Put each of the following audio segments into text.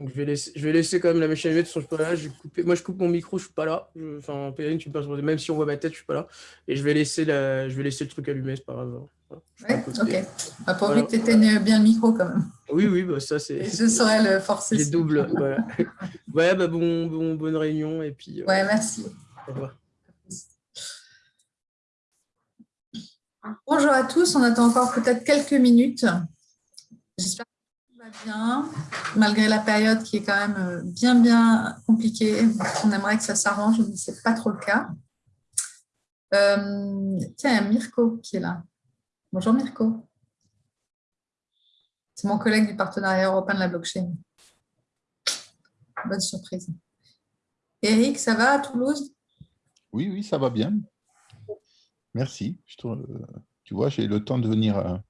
Donc, je vais, laisser, je vais laisser quand même la machine allumée, façon, je suis pas là. Je vais couper, moi, je coupe mon micro, je suis pas là. Je- Enfin, Périne, tu passes, même si on voit ma tête, je suis pas là. Et je vais laisser, la, je vais laisser le truc allumé, c'est pas grave. Voilà. Je fais Ouais, ok. Ah, Voilà. que tu éteignes bien le micro quand même. Oui, oui, bah, ça, c'est je saurais le forcer. c'est double. Voilà. Ouais, bah, bon, bon, bonne réunion, et puis euh, Ouais, merci. au revoir. Bonjour à tous, on attend encore peut-être quelques minutes. J'espère va bien, malgré la période qui est quand même euh, bien, bien compliquée. On aimerait que ça s'arrange, mais ce n'est pas trop le cas. Euh, tiens, il y a Mirko qui est là. Bonjour Mirko. C'est mon collègue du partenariat européen de la blockchain. Bonne surprise. Eric, ça va à Toulouse? Oui, oui, ça va bien. Merci. Je trouve, euh, tu vois, j'ai le temps de venir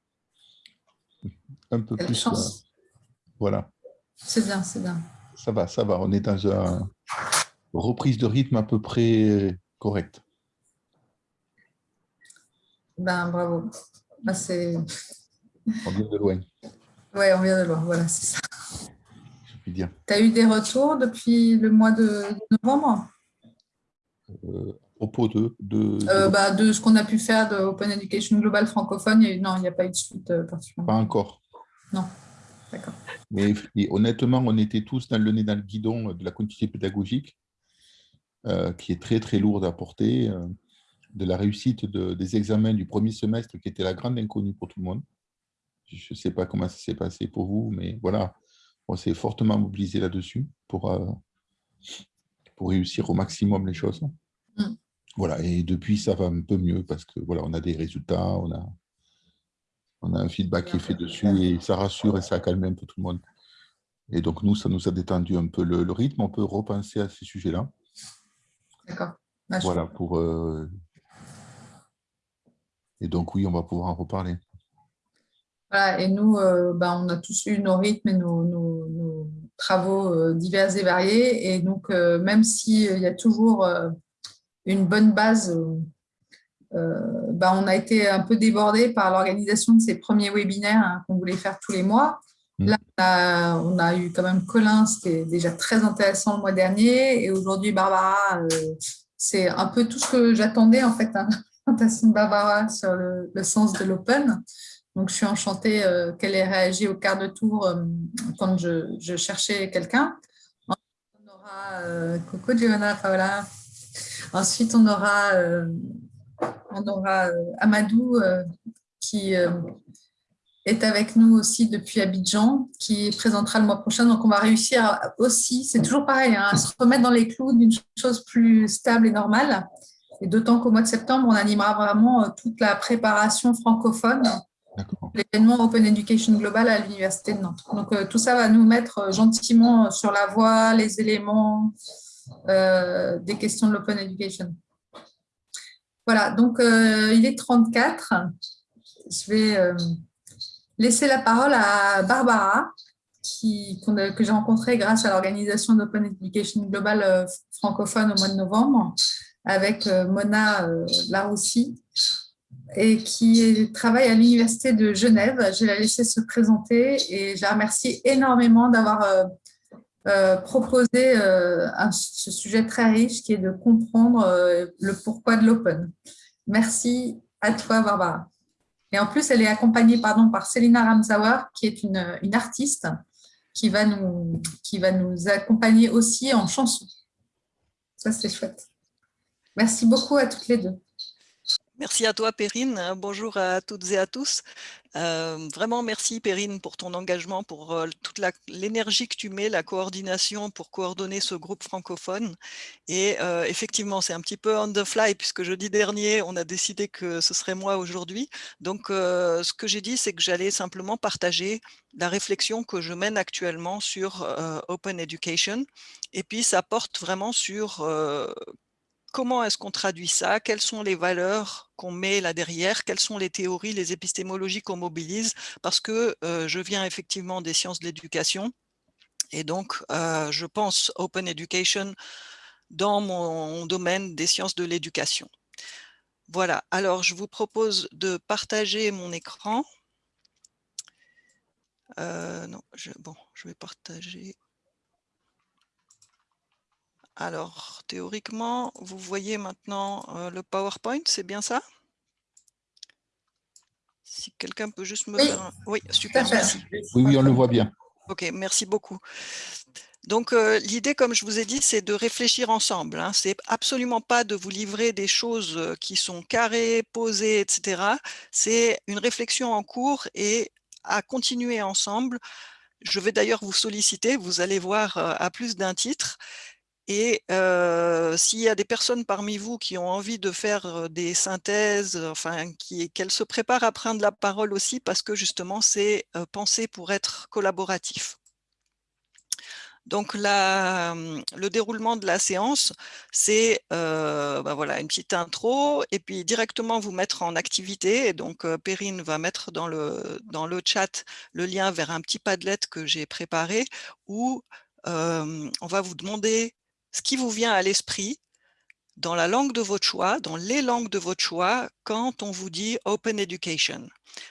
un peu Quelle plus. chance. Voilà, C'est bien, c'est bien. ça va, ça va. On est dans une reprise de rythme à peu près correcte. Ben, bravo. Ben, c'est... On vient de loin, Ouais, on vient de loin, voilà, c'est ça. je puis dire. Tu as eu des retours depuis le mois de novembre? Euh, à propos de, de, de- Euh, bah, De ce qu'on a pu faire de Open Education Global francophone, il y a eu- non, il n'y a pas eu de suite euh, particulière. pas encore. D'accord. Mais honnêtement, on était tous dans le nez dans le guidon de la continuité pédagogique, euh, qui est très très lourde à porter, euh, de la réussite de- des examens du premier semestre, qui était la grande inconnue pour tout le monde. Je ne sais pas comment ça s'est passé pour vous, mais voilà, on s'est fortement mobilisé là-dessus pour, euh, pour réussir au maximum les choses. Mm. Voilà, et depuis, ça va un peu mieux parce que voilà, on a des résultats, on a, on a un feedback qui est fait dessus et ça rassure et ça a calmé un peu tout le monde. Et donc, nous, ça nous a détendu un peu le, le rythme. On peut repenser à ces sujets-là. D'accord. Ah, je- Voilà, pour. euh, Et donc, oui, on va pouvoir en reparler. Voilà, et nous, euh, ben, on a tous eu nos rythmes et nos, nos- nos travaux euh, divers et variés. Et donc, euh, même s'il y a toujours une bonne base, euh, ben, on a été un peu débordé par l'organisation de ces premiers webinaires hein, qu'on voulait faire tous les mois. Mm. Là, on a, on a eu quand même Colin, c'était déjà très intéressant le mois dernier. Et aujourd'hui, Barbara, euh, c'est un peu tout ce que j'attendais en fait, hein, la présentation de Barbara sur le, le sens de l'open. Donc, je suis enchantée euh, qu'elle ait réagi au quart de tour euh, quand je, je cherchais quelqu'un. Ensuite, on aura Coco Giovanna Paola. Ensuite, on aura, on aura euh, Amadou euh, qui euh, est avec nous aussi depuis Abidjan, qui présentera le mois prochain. Donc, on va réussir à- aussi, c'est toujours pareil, hein, à se remettre dans les clous d'une chose plus stable et normale. Et d'autant qu'au mois de septembre, on animera vraiment toute la préparation francophone l'événement Open Education Global à l'Université de Nantes. Donc, euh, tout ça va nous mettre gentiment sur la voie, les éléments euh, des questions de l'Open Education. Voilà, donc euh, il est 34. Je vais euh, laisser la parole à Barbara, qui, que j'ai rencontrée grâce à l'organisation d'Open Education Global euh, francophone au mois de novembre, avec Mona Laroussi, et qui travaille à l'Université de Genève. Je vais la laisser se présenter et je la remercie énormément d'avoir euh, proposé euh, ce sujet très riche qui est de comprendre euh, le pourquoi de l'open. Merci à toi, Barbara. Et en plus, elle est accompagnée par Selina Ramsauer, qui est une, une artiste qui va, nous, qui va nous accompagner aussi en chanson. Ça, c'est chouette. Merci beaucoup à toutes les deux. Merci à toi, Perrine. Bonjour à toutes et à tous. Euh, vraiment, merci, Perrine, pour ton engagement, pour euh, toute l'énergie que tu mets, la coordination pour coordonner ce groupe francophone. Et euh, effectivement, c'est un petit peu on the fly, puisque jeudi dernier, on a décidé que ce serait moi aujourd'hui. Donc, ce que j'ai dit, c'est que j'allais simplement partager la réflexion que je mène actuellement sur Open Education. Et puis, ça porte vraiment sur comment est-ce qu'on traduit ça? Quelles sont les valeurs qu'on met là derrière? Quelles sont les théories, les épistémologies qu'on mobilise? Parce que euh, je viens effectivement des sciences de l'éducation et donc euh, je pense Open Education dans mon domaine des sciences de l'éducation. Voilà, alors je vous propose de partager mon écran. Euh, non, je, vais partager. Alors, théoriquement, vous voyez maintenant euh, le PowerPoint, c'est bien ça? Si quelqu'un peut juste me Oui. faire un... Oui, super, merci. Oui, oui, on le voit bien. Ok, merci beaucoup. Donc, euh, l'idée, comme je vous ai dit, c'est de réfléchir ensemble. Hein. C'est absolument pas de vous livrer des choses euh, qui sont carrées, posées, etc. C'est une réflexion en cours et à continuer ensemble. Je vais d'ailleurs vous solliciter, vous allez voir euh, à plus d'un titre. Et s'il y a des personnes parmi vous qui ont envie de faire des synthèses, enfin, qu'elles se préparent à prendre la parole aussi, parce que justement, c'est pensé pour être collaboratif. Donc, la- le déroulement de la séance, c'est ben voilà, une petite intro et puis directement vous mettre en activité. Et donc, Perrine va mettre dans le, dans le chat le lien vers un petit padlet que j'ai préparé où on va vous demander ce qui vous vient à l'esprit dans la langue de votre choix, dans les langues de votre choix, quand on vous dit Open Education.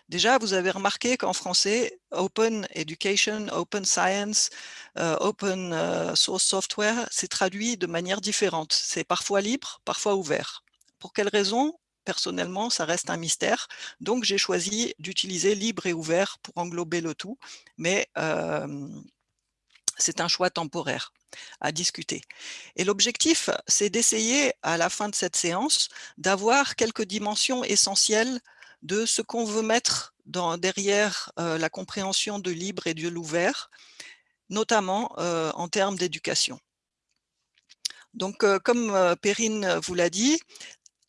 Déjà, vous avez remarqué qu'en français, Open Education, Open Science, euh, Open euh, Source Software, c'est traduit de manière différente. C'est parfois libre, parfois ouvert. Pour quelle raison? Personnellement, ça reste un mystère. Donc, j'ai choisi d'utiliser libre et ouvert pour englober le tout. Mais euh, c'est un choix temporaire à discuter. Et l'objectif, c'est d'essayer à la fin de cette séance d'avoir quelques dimensions essentielles de ce qu'on veut mettre derrière euh, la compréhension de libre et de l'ouvert, notamment euh, en termes d'éducation. Donc, euh, comme Perrine vous l'a dit,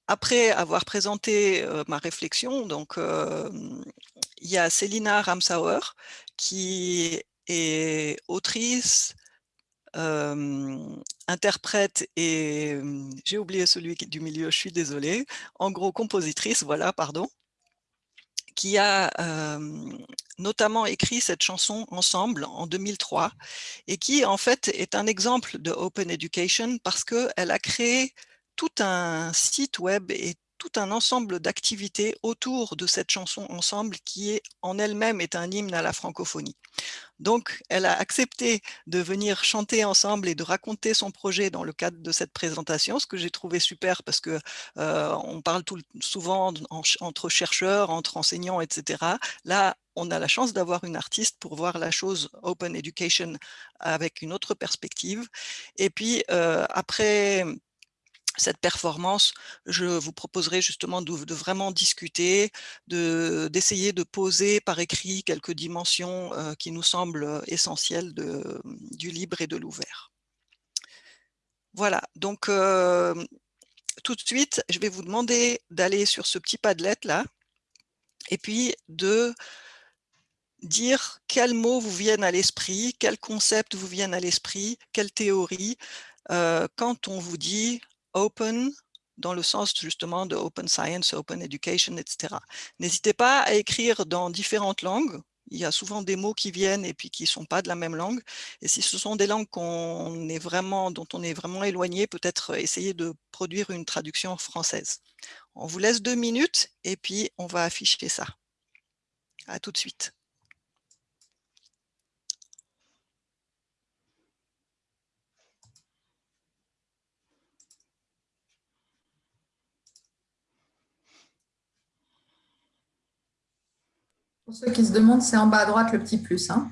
après avoir présenté ma réflexion, donc il y a Célina Ramsauer qui autrice, interprète et j'ai oublié celui du milieu, je suis désolée, en gros compositrice, voilà, pardon, qui a notamment écrit cette chanson ensemble en 2003 et qui en fait est un exemple de Open Education parce qu'elle a créé tout un site web et tout un ensemble d'activités autour de cette chanson ensemble qui est en elle-même est un hymne à la francophonie. Donc, elle a accepté de venir chanter ensemble et de raconter son projet dans le cadre de cette présentation, ce que j'ai trouvé super parce que euh, on parle tout, souvent en, entre chercheurs, entre enseignants, etc. Là, on a la chance d'avoir une artiste pour voir la chose Open Education avec une autre perspective. Et puis, euh, après cette performance, je vous proposerai justement de, vraiment discuter, d'essayer de, poser par écrit quelques dimensions euh, qui nous semblent essentielles de, du libre et de l'ouvert. Voilà, donc euh, tout de suite, je vais vous demander d'aller sur ce petit padlet là, et puis de dire quels mots vous viennent à l'esprit, quels concepts vous viennent à l'esprit, quelles théories, euh, quand on vous dit open dans le sens justement de open science, open education, etc. N'hésitez pas à écrire dans différentes langues. Il y a souvent des mots qui viennent et puis qui ne sont pas de la même langue. Et si ce sont des langues est vraiment, dont on est vraiment éloigné, peut-être essayer de produire une traduction française. On vous laisse deux minutes et puis on va afficher ça. À tout de suite. Pour ceux qui se demandent, c'est en bas à droite le petit plus. Hein.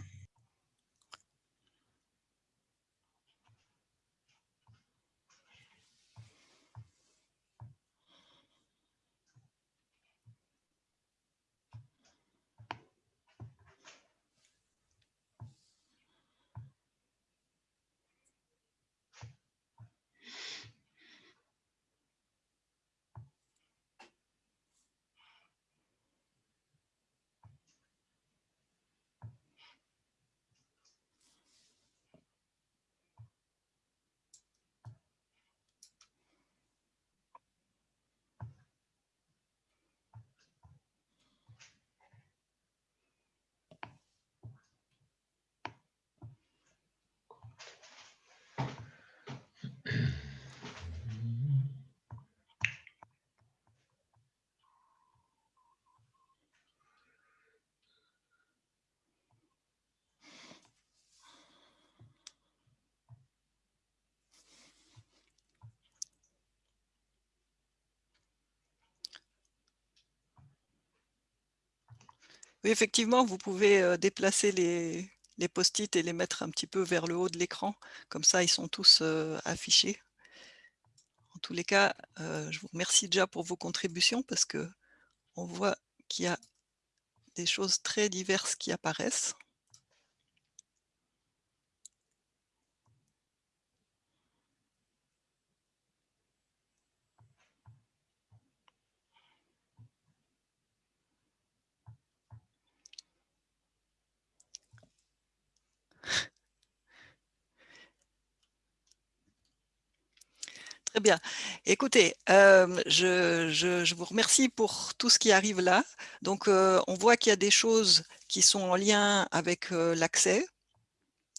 Oui, effectivement, vous pouvez déplacer les, les post-it et les mettre un petit peu vers le haut de l'écran. Comme ça, ils sont tous affichés. En tous les cas, je vous remercie déjà pour vos contributions parce que on voit qu'il y a des choses très diverses qui apparaissent. Très bien. Écoutez, je, vous remercie pour tout ce qui arrive là. Donc, on voit qu'il y a des choses qui sont en lien avec l'accès.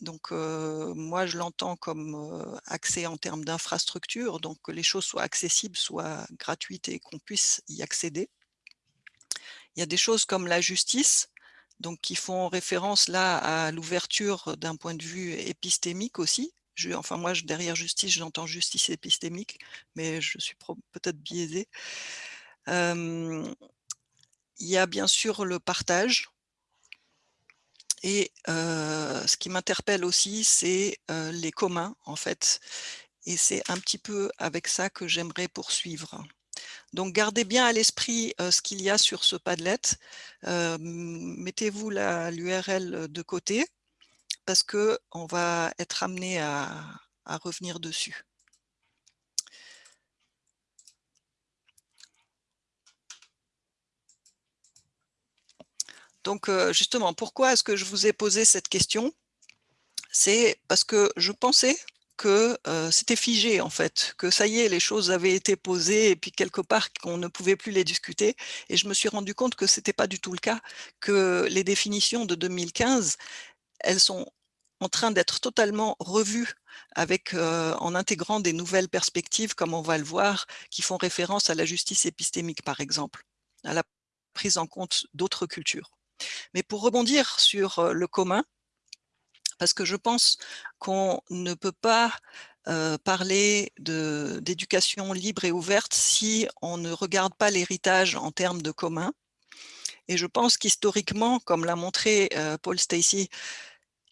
Donc, moi, je l'entends comme accès en termes d'infrastructure, donc que les choses soient accessibles, soient gratuites et qu'on puisse y accéder. Il y a des choses comme la justice, donc qui font référence là à l'ouverture d'un point de vue épistémique aussi, enfin moi, derrière justice, j'entends justice épistémique, mais je suis peut-être biaisée. il y a bien sûr le partage. Et ce qui m'interpelle aussi, c'est les communs, en fait. Et c'est un petit peu avec ça que j'aimerais poursuivre. Donc, gardez bien à l'esprit ce qu'il y a sur ce Padlet. Mettez-vous l'URL de côté parce qu'on va être amené à, revenir dessus. Donc justement, pourquoi est-ce que je vous ai posé cette question? C'est parce que je pensais que c'était figé en fait, que ça y est, les choses avaient été posées et puis quelque part qu'on ne pouvait plus les discuter. Et je me suis rendu compte que ce n'était pas du tout le cas, que les définitions de 2015, elles sont en train d'être totalement revues avec, en intégrant des nouvelles perspectives, comme on va le voir, qui font référence à la justice épistémique, par exemple, à la prise en compte d'autres cultures. Mais pour rebondir sur le commun, parce que je pense qu'on ne peut pas parler d'éducation libre et ouverte si on ne regarde pas l'héritage en termes de commun. Et je pense qu'historiquement, comme l'a montré Paul Stacey,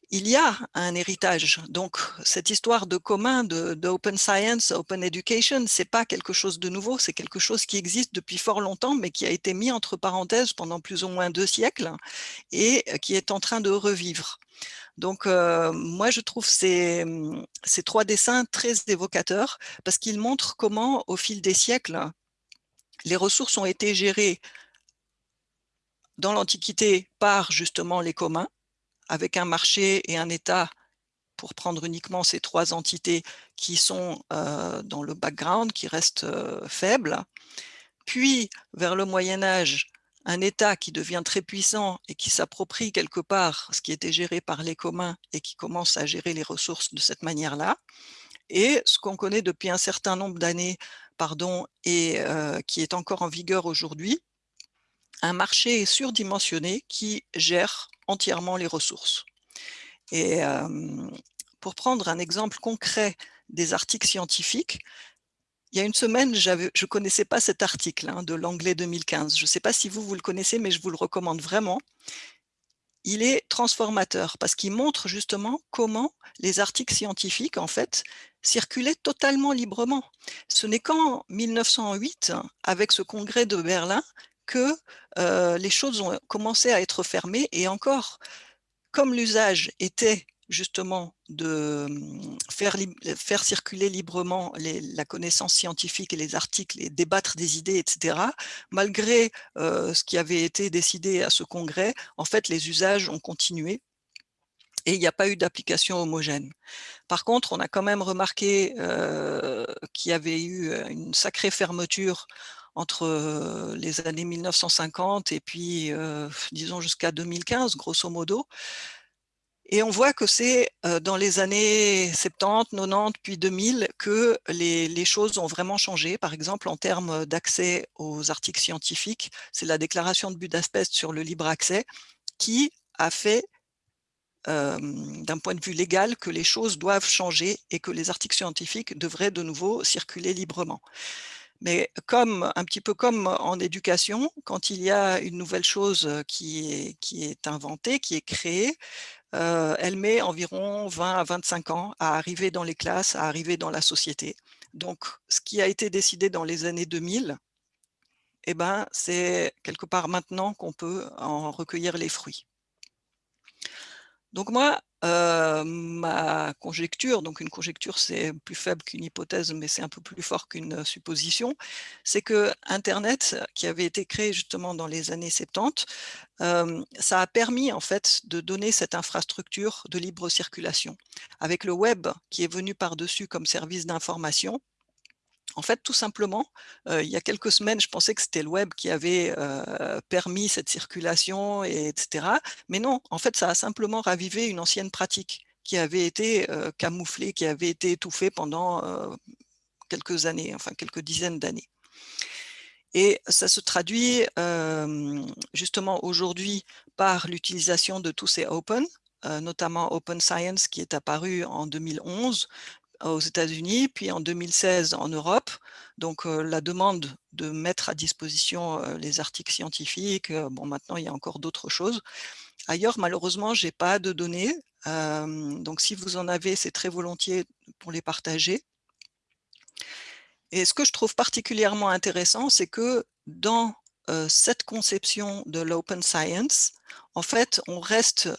il y a un héritage. Donc, cette histoire de commun, de, open science, open education, c'est pas quelque chose de nouveau, c'est quelque chose qui existe depuis fort longtemps, mais qui a été mis entre parenthèses pendant plus ou moins deux siècles et qui est en train de revivre. Donc, euh, moi, je trouve ces, ces trois dessins très évocateurs parce qu'ils montrent comment, au fil des siècles, les ressources ont été gérées dans l'Antiquité par justement les communs, avec un marché et un État, pour prendre uniquement ces trois entités qui sont euh, dans le background, qui restent euh, faibles. Puis, vers le Moyen-Âge, un État qui devient très puissant et qui s'approprie quelque part ce qui était géré par les communs et qui commence à gérer les ressources de cette manière-là. Et ce qu'on connaît depuis un certain nombre d'années pardon, et euh, qui est encore en vigueur aujourd'hui, un marché surdimensionné qui gère entièrement les ressources. Et pour prendre un exemple concret des articles scientifiques, il y a une semaine, je ne connaissais pas cet article hein, de l'anglais 2015. Je ne sais pas si vous, vous le connaissez, mais je vous le recommande vraiment. Il est transformateur parce qu'il montre justement comment les articles scientifiques, en fait, circulaient totalement librement. Ce n'est qu'en 1908, avec ce congrès de Berlin, que les choses ont commencé à être fermées et encore, comme l'usage était justement de mmh, faire, faire circuler librement la connaissance scientifique et les articles et débattre des idées, etc., malgré ce qui avait été décidé à ce congrès, en fait, les usages ont continué et il n'y a pas eu d'application homogène. Par contre, on a quand même remarqué qu'il y avait eu une sacrée fermeture entre les années 1950 et puis, disons, jusqu'à 2015, grosso modo. Et on voit que c'est dans les années 70, 90, puis 2000 que les, choses ont vraiment changé. Par exemple, en termes d'accès aux articles scientifiques, c'est la déclaration de Budapest sur le libre accès qui a fait d'un point de vue légal que les choses doivent changer et que les articles scientifiques devraient de nouveau circuler librement. Mais comme, un petit peu comme en éducation, quand il y a une nouvelle chose qui est, qui est inventée, qui est créée, elle met environ 20 à 25 ans à arriver dans les classes, à arriver dans la société. Donc, ce qui a été décidé dans les années 2000, eh ben, c'est quelque part maintenant qu'on peut en recueillir les fruits. Donc moi, ma conjecture, donc une conjecture c'est plus faible qu'une hypothèse, mais c'est un peu plus fort qu'une supposition, c'est que Internet, qui avait été créé justement dans les années 70, euh, ça a permis en fait de donner cette infrastructure de libre circulation. Avec le web qui est venu par-dessus comme service d'information, en fait, tout simplement, il y a quelques semaines, je pensais que c'était le web qui avait permis cette circulation, et, etc. Mais non, en fait, ça a simplement ravivé une ancienne pratique qui avait été camouflée, qui avait été étouffée pendant quelques années, enfin quelques dizaines d'années. Et ça se traduit justement aujourd'hui par l'utilisation de tous ces open, notamment Open Science qui est apparu en 2011, aux États-Unis, puis en 2016 en Europe. Donc la demande de mettre à disposition les articles scientifiques, bon maintenant il y a encore d'autres choses. Ailleurs, malheureusement, je n'ai pas de données. donc si vous en avez, c'est très volontiers pour les partager. Et ce que je trouve particulièrement intéressant, c'est que dans cette conception de l'open science, en fait, on reste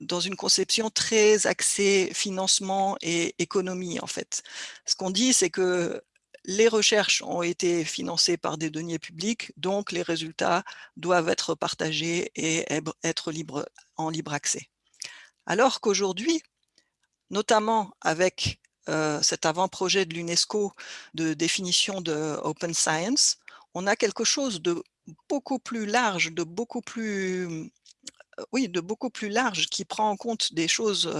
dans une conception très axée financement et économie, en fait. Ce qu'on dit, c'est que les recherches ont été financées par des deniers publics, donc les résultats doivent être partagés et être libre, en libre accès. Alors qu'aujourd'hui, notamment avec euh, cet avant-projet de l'UNESCO de définition de Open Science, on a quelque chose de beaucoup plus large, de beaucoup plus oui, de beaucoup plus large, qui prend en compte des choses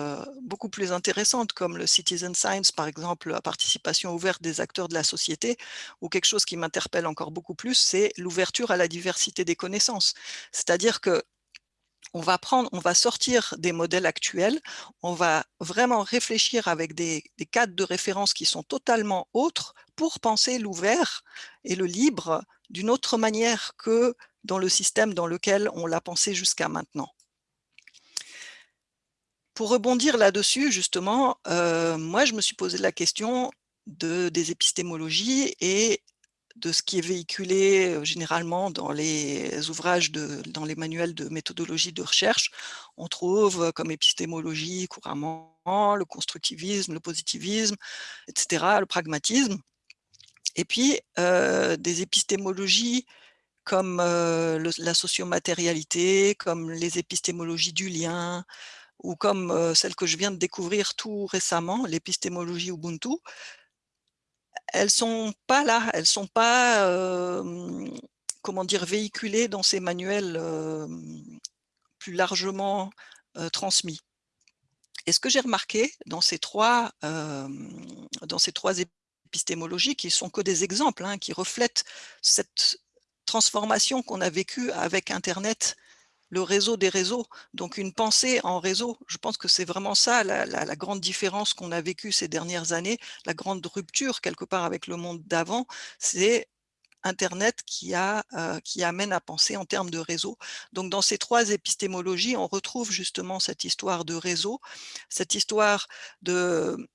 beaucoup plus intéressantes, comme le citizen science, par exemple, la participation ouverte des acteurs de la société, ou quelque chose qui m'interpelle encore beaucoup plus, c'est l'ouverture à la diversité des connaissances. C'est-à-dire que on va prendre, on va sortir des modèles actuels, on va vraiment réfléchir avec des, des cadres de référence qui sont totalement autres pour penser l'ouvert et le libre d'une autre manière que dans le système dans lequel on l'a pensé jusqu'à maintenant. Pour rebondir là-dessus, justement, euh, moi, je me suis posé la question de, des épistémologies et de ce qui est véhiculé euh, généralement dans les ouvrages, de, dans les manuels de méthodologie de recherche. On trouve comme épistémologie couramment le constructivisme, le positivisme, etc., le pragmatisme. Et puis, euh, des épistémologies comme la sociomatérialité, comme les épistémologies du lien, ou comme celle que je viens de découvrir tout récemment, l'épistémologie Ubuntu, elles sont pas là, elles sont pas, comment dire, véhiculées dans ces manuels plus largement transmis. Et ce que j'ai remarqué dans ces trois, dans ces trois épistémologies, qui sont que des exemples, hein, qui reflètent cette transformation qu'on a vécue avec Internet, le réseau des réseaux, donc une pensée en réseau. Je pense que c'est vraiment ça la, grande différence qu'on a vécue ces dernières années, la grande rupture quelque part avec le monde d'avant, c'est Internet euh, qui amène à penser en termes de réseau. Donc dans ces trois épistémologies, on retrouve justement cette histoire de réseau, cette histoire d'humains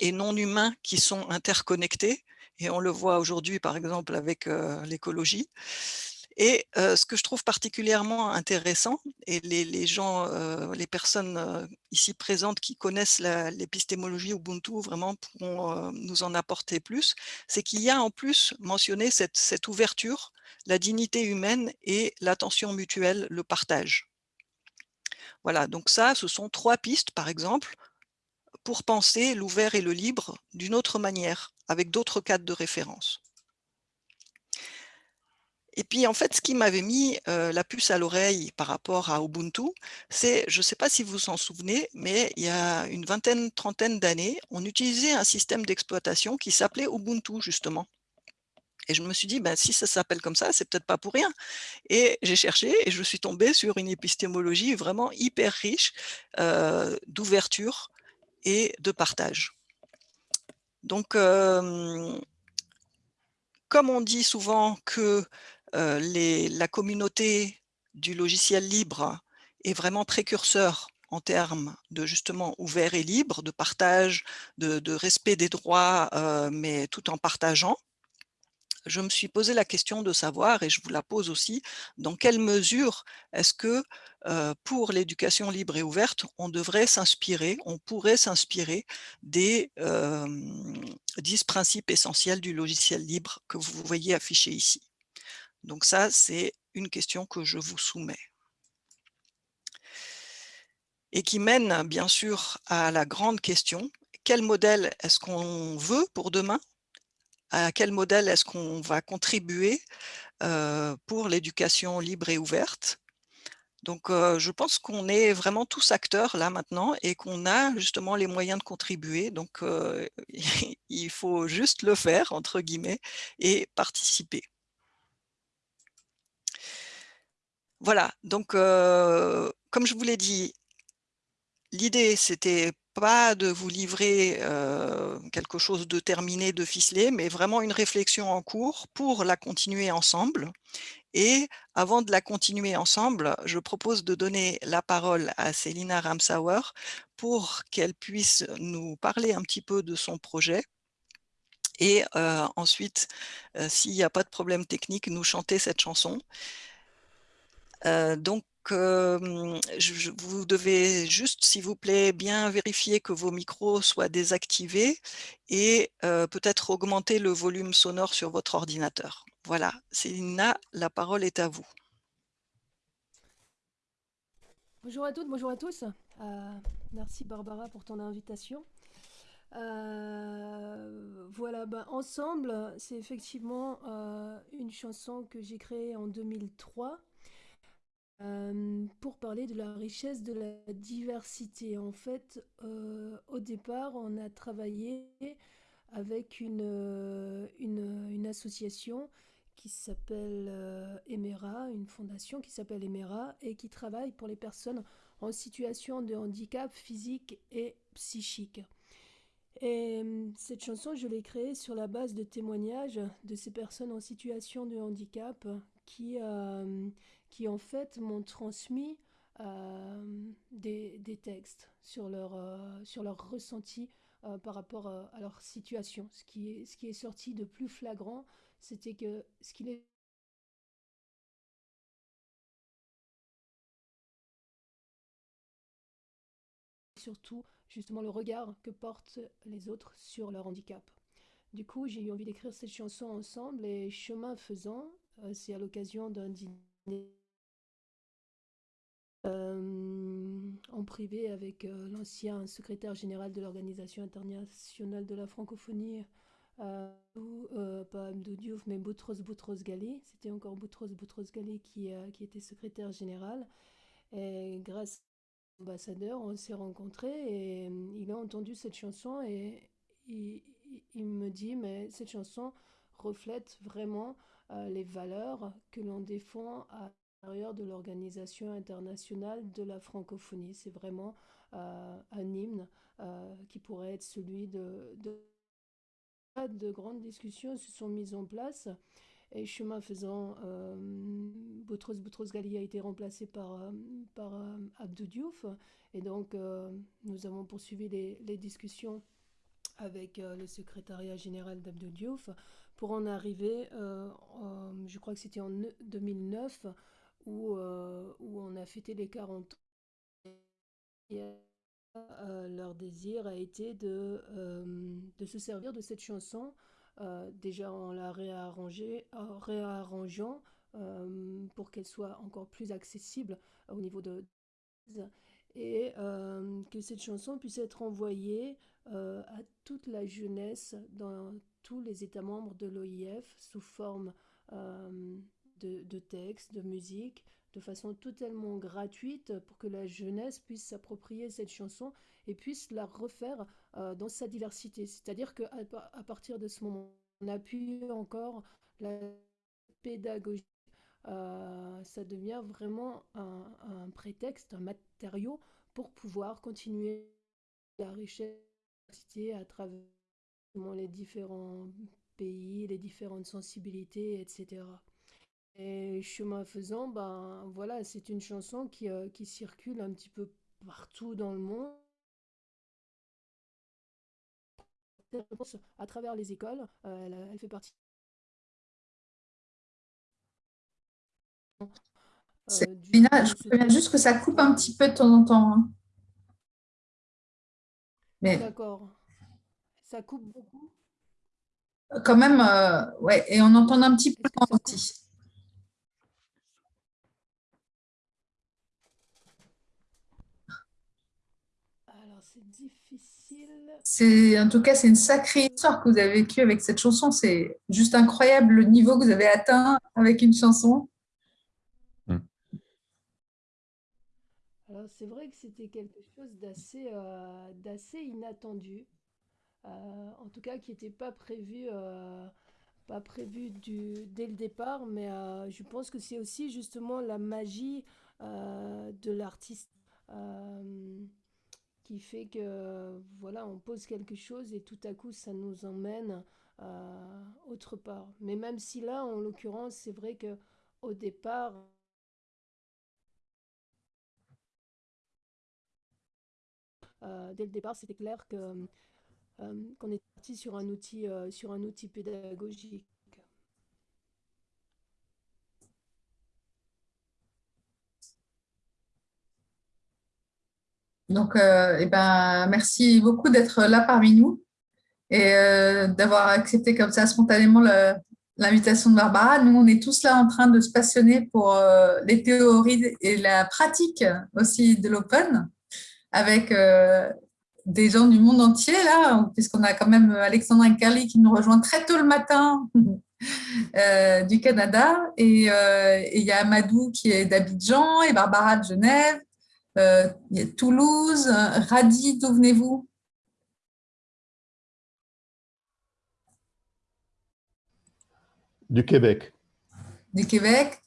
et non humains qui sont interconnectés, et on le voit aujourd'hui, par exemple, avec l'écologie. Et ce que je trouve particulièrement intéressant, et les, gens, les personnes ici présentes qui connaissent l'épistémologie Ubuntu vraiment pourront nous en apporter plus, c'est qu'il y a en plus mentionné cette, cette ouverture, la dignité humaine et l'attention mutuelle, le partage. Voilà, donc ça, ce sont trois pistes, par exemple, pour penser l'ouvert et le libre d'une autre manière, avec d'autres cadres de référence. Et puis, en fait, ce qui m'avait mis euh, la puce à l'oreille par rapport à Ubuntu, c'est, je ne sais pas si vous vous en souvenez, mais il y a une vingtaine, trentaine d'années, on utilisait un système d'exploitation qui s'appelait Ubuntu, justement. Et je me suis dit, ben, si ça s'appelle comme ça, c'est peut-être pas pour rien. Et j'ai cherché et je suis tombée sur une épistémologie vraiment hyper riche euh, d'ouverture et de partage. Donc, comme on dit souvent que les, la communauté du logiciel libre est vraiment précurseur en termes de justement ouvert et libre, de partage, de, respect des droits, mais tout en partageant, je me suis posé la question de savoir, et je vous la pose aussi, dans quelle mesure est-ce que pour l'éducation libre et ouverte, on devrait s'inspirer, on pourrait s'inspirer des dix principes essentiels du logiciel libre que vous voyez affichés ici? Donc ça, c'est une question que je vous soumets. Et qui mène bien sûr à la grande question, quel modèle est-ce qu'on veut pour demain? À quel modèle est-ce qu'on va contribuer pour l'éducation libre et ouverte. Donc, je pense qu'on est vraiment tous acteurs là maintenant et qu'on a justement les moyens de contribuer. Donc, il faut juste le faire, entre guillemets, et participer. Voilà, donc comme je vous l'ai dit, l'idée c'était pas de vous livrer quelque chose de terminé, de ficelé, mais vraiment une réflexion en cours pour la continuer ensemble. Et avant de la continuer ensemble, je propose de donner la parole à Célina Ramsauer pour qu'elle puisse nous parler un petit peu de son projet. Et ensuite, s'il n'y a pas de problème technique, nous chanter cette chanson. donc, je, vous devez juste, s'il vous plaît, bien vérifier que vos micros soient désactivés et peut-être augmenter le volume sonore sur votre ordinateur. Voilà, Célina, la parole est à vous. Bonjour à toutes, bonjour à tous. Euh, merci Barbara pour ton invitation. Euh, voilà, ben, ensemble, c'est effectivement euh, une chanson que j'ai créée en 2003 euh, pour parler de la richesse de la diversité. En fait, euh, au départ, on a travaillé avec une, euh, une, association qui s'appelle Emera, une fondation qui s'appelle Emera et qui travaille pour les personnes en situation de handicap physique et psychique. Et cette chanson, je l'ai créée sur la base de témoignages de ces personnes en situation de handicap qui, qui en fait m'ont transmis euh, des, textes sur leur, euh, sur leur ressenti euh, par rapport à leur situation. Ce qui, est, ce qui est sorti de plus flagrant, c'était que ce qu'il est surtout justement le regard que portent les autres sur leur handicap. Du coup, j'ai eu envie d'écrire cette chanson ensemble et chemin faisant, c'est à l'occasion d'un dîner euh, en privé avec euh, l'ancien secrétaire général de l'Organisation internationale de la francophonie, euh, pas Abdou Diouf, mais Boutros Boutros Ghali. C'était encore Boutros Boutros Ghali qui, qui était secrétaire général. Et grâce à l'ambassadeur, on s'est rencontrés et il a entendu cette chanson et il, il me dit, mais cette chanson reflète vraiment les valeurs que l'on défend à de l'Organisation internationale de la francophonie. C'est vraiment euh, un hymne euh, qui pourrait être celui de, de, de grandes discussions se sont mises en place. Et chemin faisant, euh, Boutros Boutros Ghali a été remplacé par, Abdou Diouf. Et donc, nous avons poursuivi les discussions avec le secrétariat général d'Abdou Diouf pour en arriver, je crois que c'était en 2009, où, euh, où on a fêté les 40 ans. Euh, leur désir a été de, euh, de se servir de cette chanson, déjà en la réarrangeant pour qu'elle soit encore plus accessible au niveau de et que cette chanson puisse être envoyée à toute la jeunesse dans tous les États membres de l'OIF sous forme de, textes, de musique, de façon totalement gratuite pour que la jeunesse puisse s'approprier cette chanson et puisse la refaire euh, dans sa diversité. C'est-à-dire qu'à partir de ce moment, on appuie encore la pédagogie. Euh, ça devient vraiment un, prétexte, un matériau pour pouvoir continuer la richesse à travers les différents pays, les différentes sensibilités, etc. Et chemin faisant, ben voilà, c'est une chanson qui, euh, qui circule un petit peu partout dans le monde. À travers les écoles, euh, elle, elle fait partie. Euh, du- Lina, je préviens juste que ça coupe un petit peu de temps en temps. hein. Mais D'accord. Ça coupe beaucoup. quand même, euh, ouais, et on entend un petit peu temps aussi. Alors, c'est difficile. C'est, en tout cas, c'est une sacrée histoire que vous avez vécue avec cette chanson. C'est juste incroyable le niveau que vous avez atteint avec une chanson. Alors, c'est vrai que c'était quelque chose d'assez euh, d'assez inattendu. Euh, en tout cas, qui n'était pas prévu, euh, pas prévu du, dès le départ. Mais euh, je pense que c'est aussi justement la magie euh, de l'artiste euh, qui fait que, voilà, on pose quelque chose et tout à coup, ça nous emmène euh, autre part. Mais même si là, en l'occurrence, c'est vrai que au départ, Euh, dès le départ, c'était clair que euh, qu'on est parti sur un outil euh, sur un outil pédagogique. Donc, euh, eh ben, merci beaucoup d'être là parmi nous et euh, d'avoir accepté comme ça spontanément l'invitation de Barbara. Nous, on est tous là en train de se passionner pour euh, les théories et la pratique aussi de l'open avec des gens du monde entier, là, puisqu'on a quand même Alexandra Carly qui nous rejoint très tôt le matin du Canada, et il y a Amadou qui est d'Abidjan, et Barbara de Genève, Toulouse, Radi, d'où venez-vous? Du Québec. Du Québec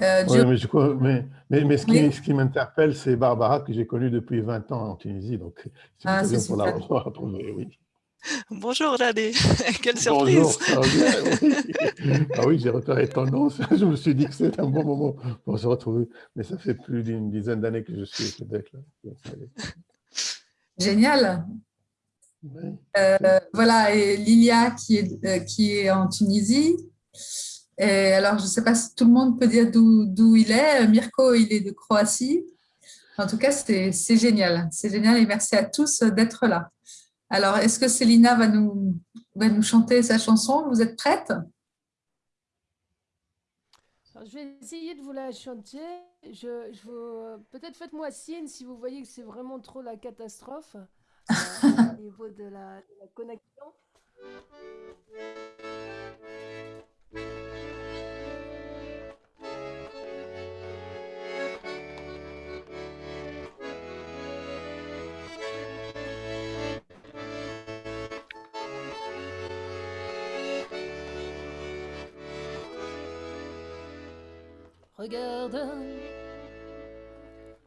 euh, Oui, mais, je crois- mais, mais, mais ce qui, Oui. ce qui m'interpelle, c'est Barbara que j'ai connue depuis 20 ans en Tunisie. Donc, c'est Ah, pour la retrouver, oui. Bonjour Radé, quelle surprise. Ah oui, j'ai repéré ton nom. Je me suis dit que c'était un bon moment pour se retrouver. Mais ça fait plus d'une dizaine d'années que je suis au Québec. Génial. Oui. Euh, voilà, et Lilia qui est, euh, qui est en Tunisie. Et alors, je ne sais pas si tout le monde peut dire d'où d'où il est. Mirko, il est de Croatie. En tout cas, c'est c'est génial. C'est génial et merci à tous d'être là. Alors, est-ce que Célina va nous, va nous chanter sa chanson? Vous êtes prête? Alors, je vais essayer de vous la chanter. Je, je. Peut-être faites-moi signe si vous voyez que c'est vraiment trop la catastrophe euh, au niveau de la, de la connexion. Regarde,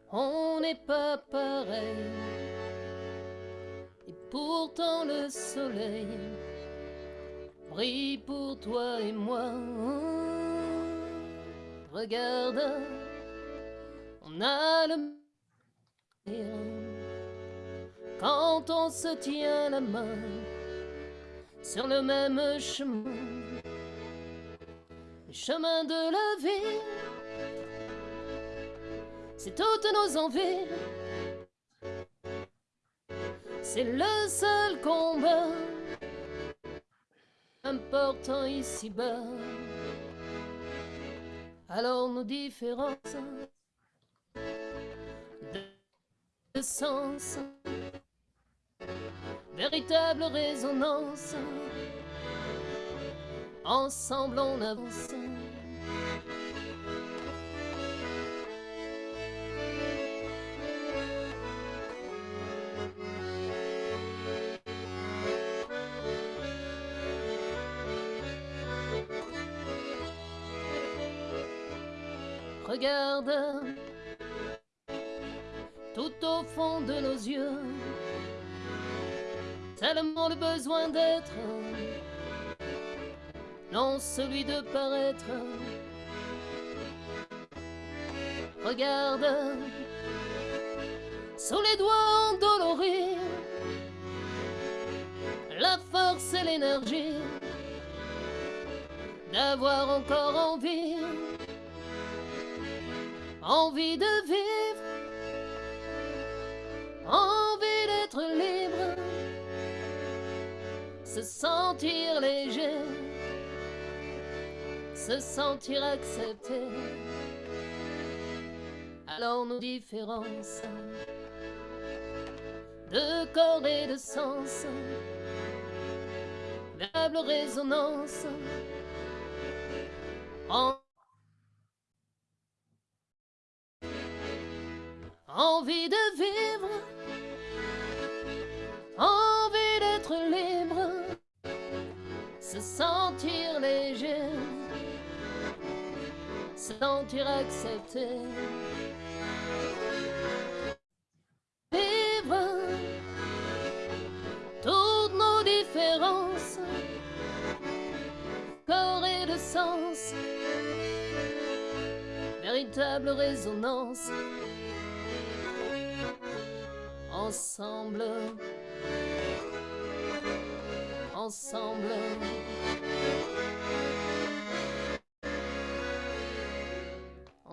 on n'est pas pareil. Et pourtant le soleil brille pour toi et moi. Regarde, on a le quand on se tient la main sur le même chemin, le chemin de la vie. C'est toutes nos envies. C'est le seul combat important ici-bas. Alors nos différences de sens, véritable résonance. Ensemble on avance. Tellement le besoin d'être non celui de paraître. Regarde, sous les doigts endoloris, la force et l'énergie d'avoir encore envie, envie de vivre, sentir léger, se sentir accepté. Alors nos différences de corps et de sens, véritable résonance. En- Envie de vivre, sentir accepté. Vivre toutes nos différences, corps et de sens, véritable résonance. Ensemble, ensemble.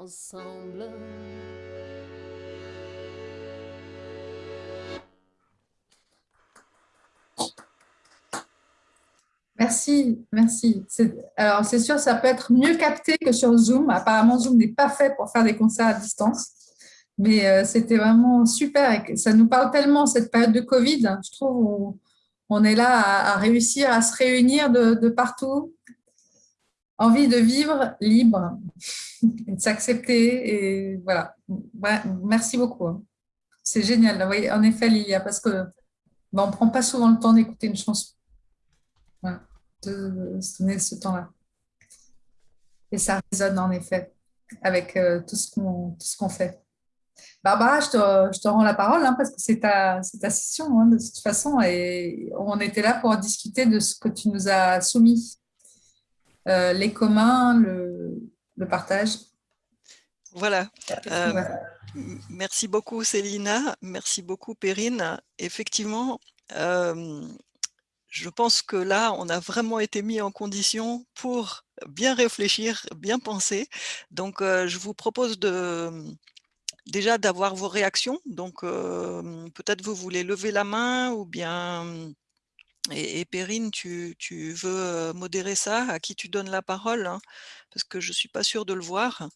Ensemble. Merci, merci. Alors, c'est sûr, ça peut être mieux capté que sur Zoom. Apparemment, Zoom n'est pas fait pour faire des concerts à distance. Mais euh, c'était vraiment super. ça nous parle tellement, cette période de Covid. Je trouve où on est là à, réussir à se réunir de partout. Envie de vivre libre de s'accepter. Et voilà. Merci beaucoup. hein. C'est génial. En effet, Lilia, parce que ben, on ne prend pas souvent le temps d'écouter une chanson de se donner ce temps-là. Et ça résonne en effet avec euh, tout ce qu'on fait. Barbara, je te, rends la parole hein, parce que c'est ta, c'est ta session hein, de toute façon et on était là pour discuter de ce que tu nous as soumis. Euh, les communs, le, le partage. Voilà. Euh, Voilà. Merci beaucoup Célina, merci beaucoup Perrine. Effectivement, euh, je pense que là, on a vraiment été mis en condition pour bien réfléchir, bien penser. Donc, euh, je vous propose de déjà d'avoir vos réactions. Donc, euh, peut-être vous voulez lever la main ou bien... Et, Perrine, tu, veux euh, modérer ça? À qui tu donnes la parole hein? Parce que je ne suis pas sûre de le voir.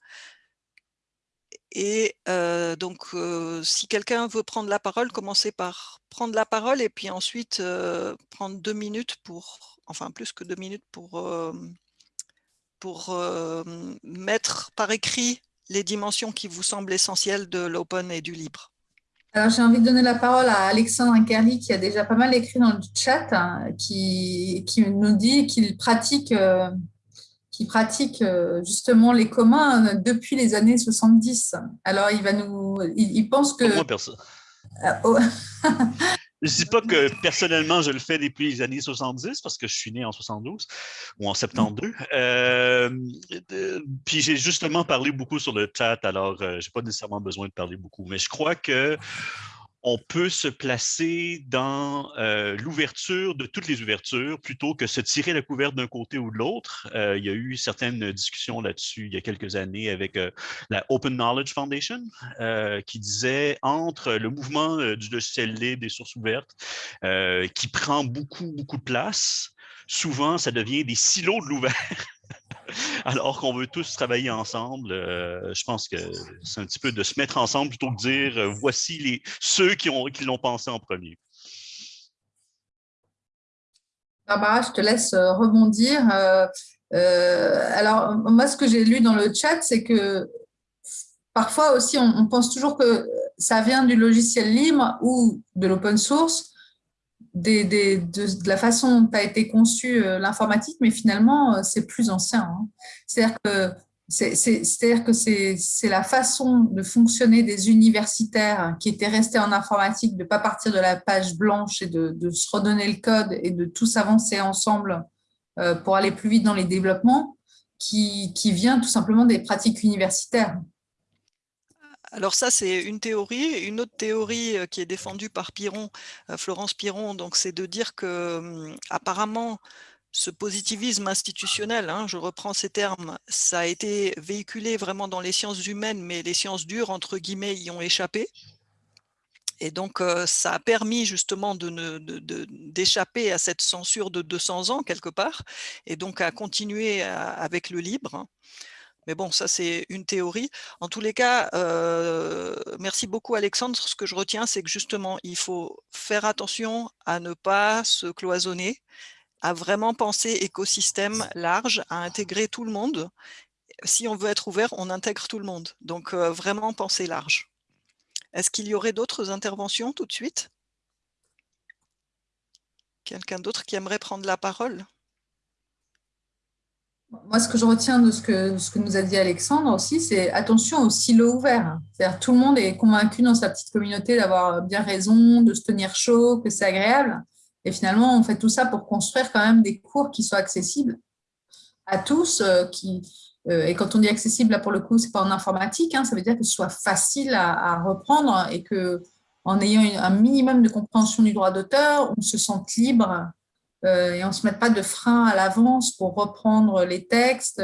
Et euh, donc, euh, si quelqu'un veut prendre la parole, commencez par prendre la parole et puis ensuite prendre deux minutes pour, enfin plus que deux minutes pour, mettre par écrit les dimensions qui vous semblent essentielles de l'open et du libre. Alors, j'ai envie de donner la parole à Alexandre Inkerli, qui a déjà pas mal écrit dans le chat, hein, qui, qui nous dit qu'il pratique, euh, qu'il pratique euh, justement les communs depuis les années 70. Alors, il va nous, il, il pense que. Moi, perso. Euh, oh, Je dis pas que personnellement, je le fais depuis les années 70 parce que je suis né en 72 ou en 72. Euh, euh, puis j'ai justement parlé beaucoup sur le chat, alors euh, j'ai pas nécessairement besoin de parler beaucoup. Mais je crois que on peut se placer dans euh, l'ouverture de toutes les ouvertures plutôt que se tirer la couverte d'un côté ou de l'autre. Euh, il y a eu certaines discussions là-dessus il y a quelques années avec euh, la Open Knowledge Foundation qui disait entre le mouvement du logiciel libre des sources ouvertes qui prend beaucoup, beaucoup de place, souvent ça devient des silos de l'ouvert. Alors qu'on veut tous travailler ensemble, euh, je pense que c'est un petit peu de se mettre ensemble plutôt que de dire euh, voici les, ceux qui l'ont qui pensé en premier. Barbara, je te laisse euh, rebondir. Alors, moi, ce que j'ai lu dans le chat, c'est que parfois aussi, on pense toujours que ça vient du logiciel libre ou de l'open source, de, la façon dont a été conçue euh, l'informatique, mais finalement, euh, c'est plus ancien. Hein. C'est-à-dire que c'est la façon de fonctionner des universitaires qui étaient restés en informatique, de ne pas partir de la page blanche et de, se redonner le code et de tous avancer ensemble pour aller plus vite dans les développements qui, qui vient tout simplement des pratiques universitaires. Alors ça, c'est une théorie. Une autre théorie qui est défendue par Piron, Florence Piron, donc c'est de dire que hum, apparemment ce positivisme institutionnel, hein, je reprends ces termes, ça a été véhiculé vraiment dans les sciences humaines, mais les sciences dures, entre guillemets, y ont échappé. Et donc, ça a permis justement d'échapper à cette censure de 200 ans, quelque part, et donc à continuer avec le libre. Mais bon, ça, c'est une théorie. En tous les cas, euh, merci beaucoup, Alexandre. Ce que je retiens, c'est que justement, il faut faire attention à ne pas se cloisonner à vraiment penser écosystème large, à intégrer tout le monde. Si on veut être ouvert, on intègre tout le monde. Donc, euh, vraiment penser large. Est-ce qu'il y aurait d'autres interventions tout de suite? Quelqu'un d'autre qui aimerait prendre la parole? Moi, ce que je retiens de ce que, ce que nous a dit Alexandre aussi, c'est attention au silo ouvert. C'est-à-dire tout le monde est convaincu dans sa petite communauté d'avoir bien raison, de se tenir chaud, que c'est agréable. Et finalement, on fait tout ça pour construire quand même des cours qui soient accessibles à tous. Euh, euh, et quand on dit accessible, là pour le coup, ce n'est pas en informatique, hein, ça veut dire que ce soit facile à, reprendre et qu'en ayant un minimum de compréhension du droit d'auteur, on se sente libre et on ne se mette pas de frein à l'avance pour reprendre les textes.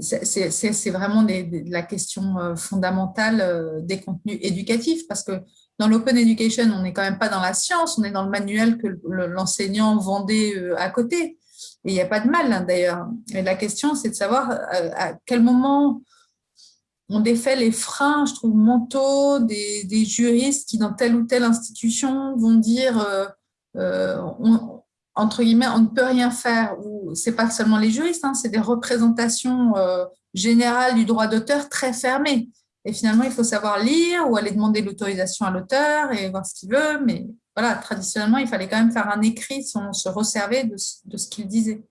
c'est vraiment la question fondamentale des contenus éducatifs parce que dans l'open education, on n'est quand même pas dans la science, on est dans le manuel que l'enseignant vendait euh, à côté. Et il n'y a pas de mal, hein, d'ailleurs. La question, c'est de savoir euh, à quel moment on défait les freins, je trouve, mentaux des, juristes qui, dans telle ou telle institution, vont dire, euh, entre guillemets, on ne peut rien faire. Ce n'est pas seulement les juristes, hein, c'est des représentations générales du droit d'auteur très fermées. Et finalement, il faut savoir lire ou aller demander l'autorisation à l'auteur et voir ce qu'il veut. Mais voilà, traditionnellement, il fallait quand même faire un écrit sans se resserver de, ce qu'il disait.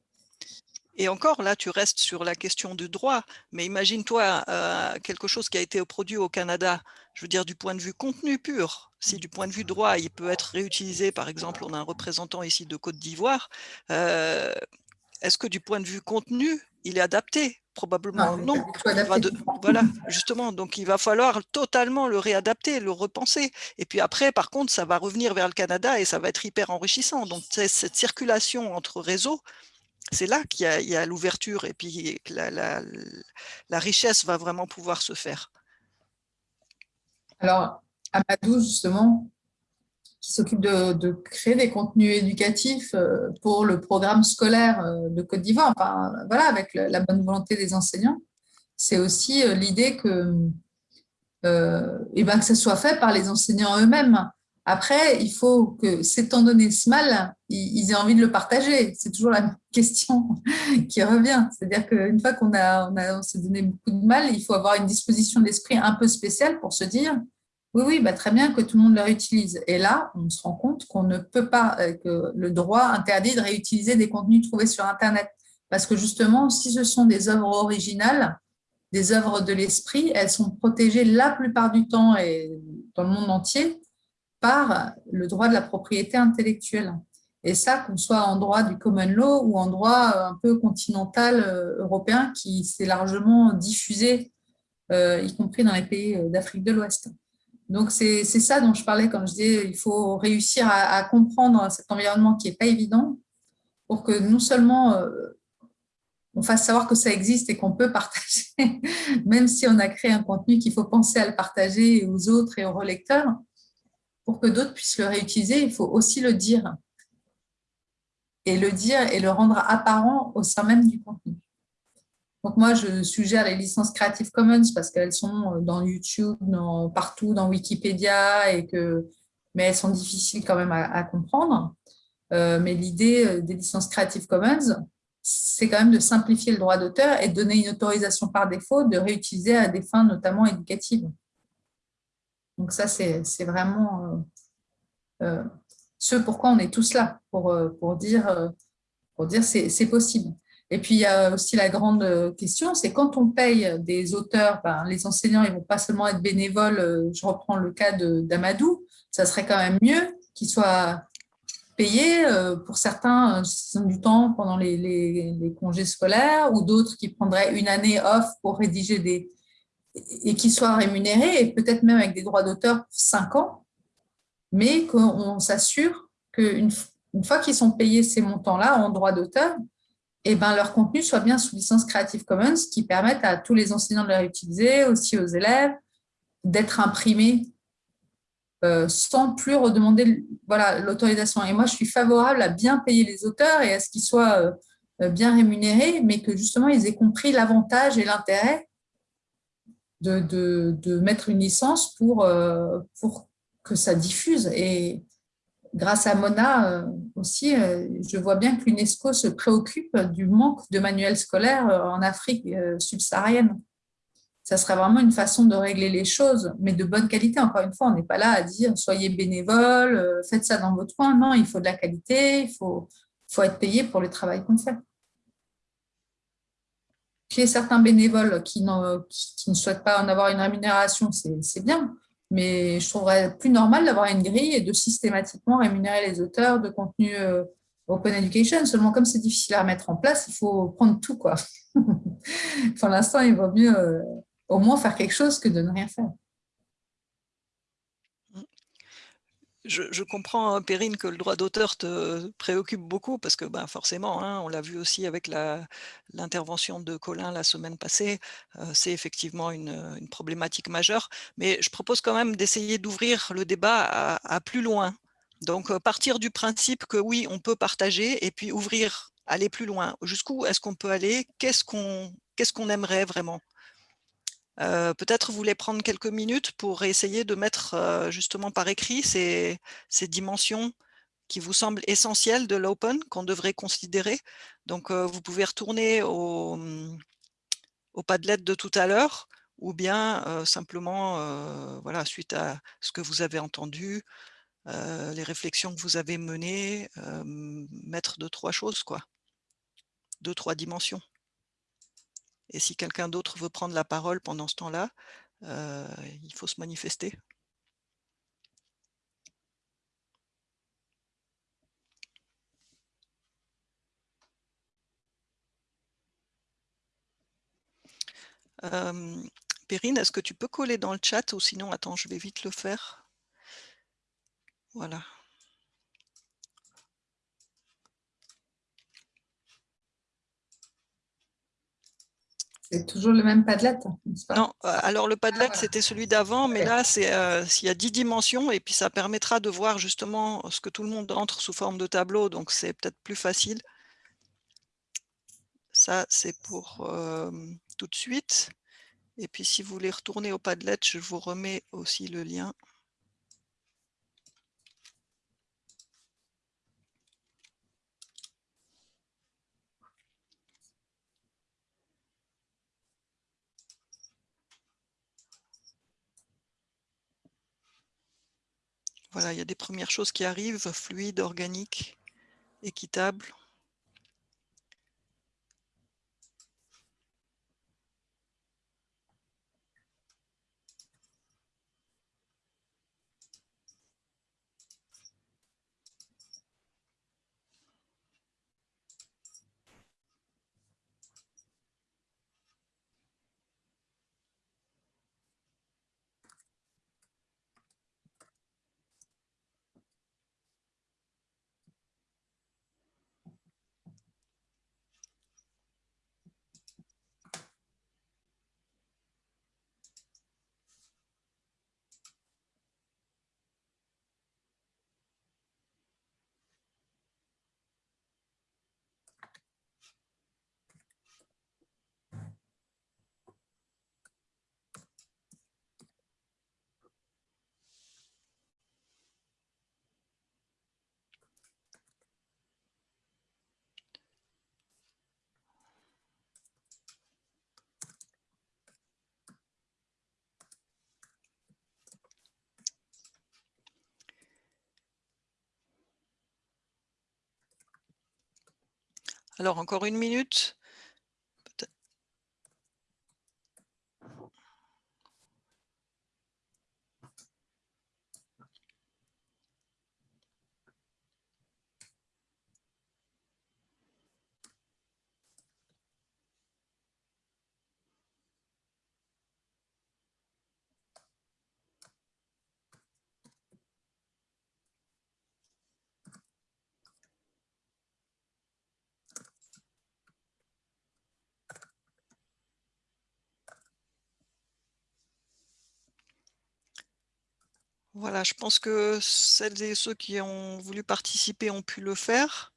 Et encore, là, tu restes sur la question du droit, mais imagine-toi euh, quelque chose qui a été produit au Canada, je veux dire du point de vue contenu pur. Si du point de vue droit, il peut être réutilisé, par exemple, on a un représentant ici de Côte d'Ivoire, euh, est-ce que du point de vue contenu, il est adapté? Probablement non. voilà, justement. Donc, il va falloir totalement le réadapter, le repenser. Et puis après, par contre, ça va revenir vers le Canada et ça va être hyper enrichissant. Donc, cette circulation entre réseaux, c'est là qu'il y a, l'ouverture et puis la, la, richesse va vraiment pouvoir se faire. Alors, Amadou, justement, qui s'occupe de, créer des contenus éducatifs euh, pour le programme scolaire euh, de Côte d'Ivoire, enfin, voilà, avec la bonne volonté des enseignants. C'est aussi euh, l'idée que, eh ben, que ça soit fait par les enseignants eux-mêmes. Après, il faut que, s'étant donné ce mal, ils aient envie de le partager. C'est toujours la question qui revient. C'est-à-dire qu'une fois qu'on a, on a, on s'est donné beaucoup de mal, il faut avoir une disposition d'esprit un peu spéciale pour se dire oui, oui, bah, très bien que tout le monde le réutilise. Et là, on se rend compte qu'on ne peut pas, euh, que le droit interdit de réutiliser des contenus trouvés sur Internet. Parce que justement, si ce sont des œuvres originales, des œuvres de l'esprit, elles sont protégées la plupart du temps et dans le monde entier par le droit de la propriété intellectuelle. Et ça, qu'on soit en droit du common law ou en droit un peu continental euh, européen qui s'est largement diffusé, euh, y compris dans les pays d'Afrique de l'Ouest. Donc, c'est ça dont je parlais quand je disais il faut réussir à, comprendre cet environnement qui n'est pas évident pour que non seulement euh, on fasse savoir que ça existe et qu'on peut partager, même si on a créé un contenu qu'il faut penser à le partager aux autres et aux relecteurs, pour que d'autres puissent le réutiliser, il faut aussi le dire. Et le dire et le rendre apparent au sein même du contenu. Donc moi, je suggère les licences Creative Commons parce qu'elles sont euh, dans YouTube, partout, dans Wikipédia, et que, mais elles sont difficiles quand même à, comprendre. Euh, mais l'idée euh, des licences Creative Commons, c'est quand même de simplifier le droit d'auteur et de donner une autorisation par défaut de réutiliser à des fins notamment éducatives. Donc ça, c'est vraiment ce pourquoi on est tous là, pour, pour dire, pour dire c'est possible. Et puis, il y a aussi la grande euh, question, c'est quand on paye des auteurs, ben, les enseignants, ils vont pas seulement être bénévoles, euh, je reprends le cas d'Amadou, ça serait quand même mieux qu'ils soient payés. Pour certains, du temps pendant les, congés scolaires ou d'autres qui prendraient une année off pour rédiger des, et qui soient rémunérés, et peut-être même avec des droits d'auteur pour cinq ans, mais qu'on s'assure qu'une une fois qu'ils sont payés ces montants-là en droits d'auteur, eh ben, leur contenu soit bien sous licence Creative Commons, qui permettent à tous les enseignants de les réutiliser, aussi aux élèves, d'être imprimés euh, sans plus redemander voilà, l'autorisation. Et moi, je suis favorable à bien payer les auteurs et à ce qu'ils soient euh, bien rémunérés, mais que justement, ils aient compris l'avantage et l'intérêt de, mettre une licence pour, euh, pour que ça diffuse. Et grâce à Mona euh, aussi, euh, je vois bien que l'UNESCO se préoccupe du manque de manuels scolaires en Afrique subsaharienne. Ça serait vraiment une façon de régler les choses, mais de bonne qualité. Encore une fois, on n'est pas là à dire soyez bénévole, faites ça dans votre coin. Non, il faut de la qualité, il faut, être payé pour le travail qu'on fait qu'il certains bénévoles qui, ne souhaitent pas en avoir une rémunération, c'est bien. Mais je trouverais plus normal d'avoir une grille et de systématiquement rémunérer les auteurs de contenu euh, Open Education. Seulement, comme c'est difficile à mettre en place, il faut prendre tout. Quoi. Pour l'instant, il vaut mieux euh, au moins faire quelque chose que de ne rien faire. Je, comprends, hein, Perrine, que le droit d'auteur te préoccupe beaucoup parce que ben, forcément, hein, on l'a vu aussi avec l'intervention de Colin la semaine passée, euh, c'est effectivement une, problématique majeure. Mais je propose quand même d'essayer d'ouvrir le débat à, plus loin. Donc, euh, partir du principe que oui, on peut partager et puis ouvrir, aller plus loin. Jusqu'où est-ce qu'on peut aller? Qu'est-ce qu'on qu'est-ce qu'on aimerait vraiment? Euh, peut-être vous voulez prendre quelques minutes pour essayer de mettre euh, justement par écrit ces, dimensions qui vous semblent essentielles de l'open, qu'on devrait considérer. Donc, euh, vous pouvez retourner au, mmh, au Padlet de tout à l'heure, ou bien simplement, voilà, suite à ce que vous avez entendu, les réflexions que vous avez menées, mettre deux, trois choses, quoi. Deux, trois dimensions. Et si quelqu'un d'autre veut prendre la parole pendant ce temps-là, euh, il faut se manifester. Euh, Perrine, est-ce que tu peux coller dans le chat ou sinon, attends, je vais vite le faire. Voilà. C'est toujours le même Padlet Non, euh, alors le Padlet, ah, c'était celui d'avant, mais là, c'est euh, s'il y a 10 dimensions, et puis ça permettra de voir justement ce que tout le monde entre sous forme de tableau, donc c'est peut-être plus facile. Ça, c'est pour euh, tout de suite. Et puis, si vous voulez retourner au Padlet, je vous remets aussi le lien. Voilà, il y a des premières choses qui arrivent, fluide, organique, équitable. Alors, encore une minute. Voilà, je pense que celles et ceux qui ont voulu participer ont pu le faire.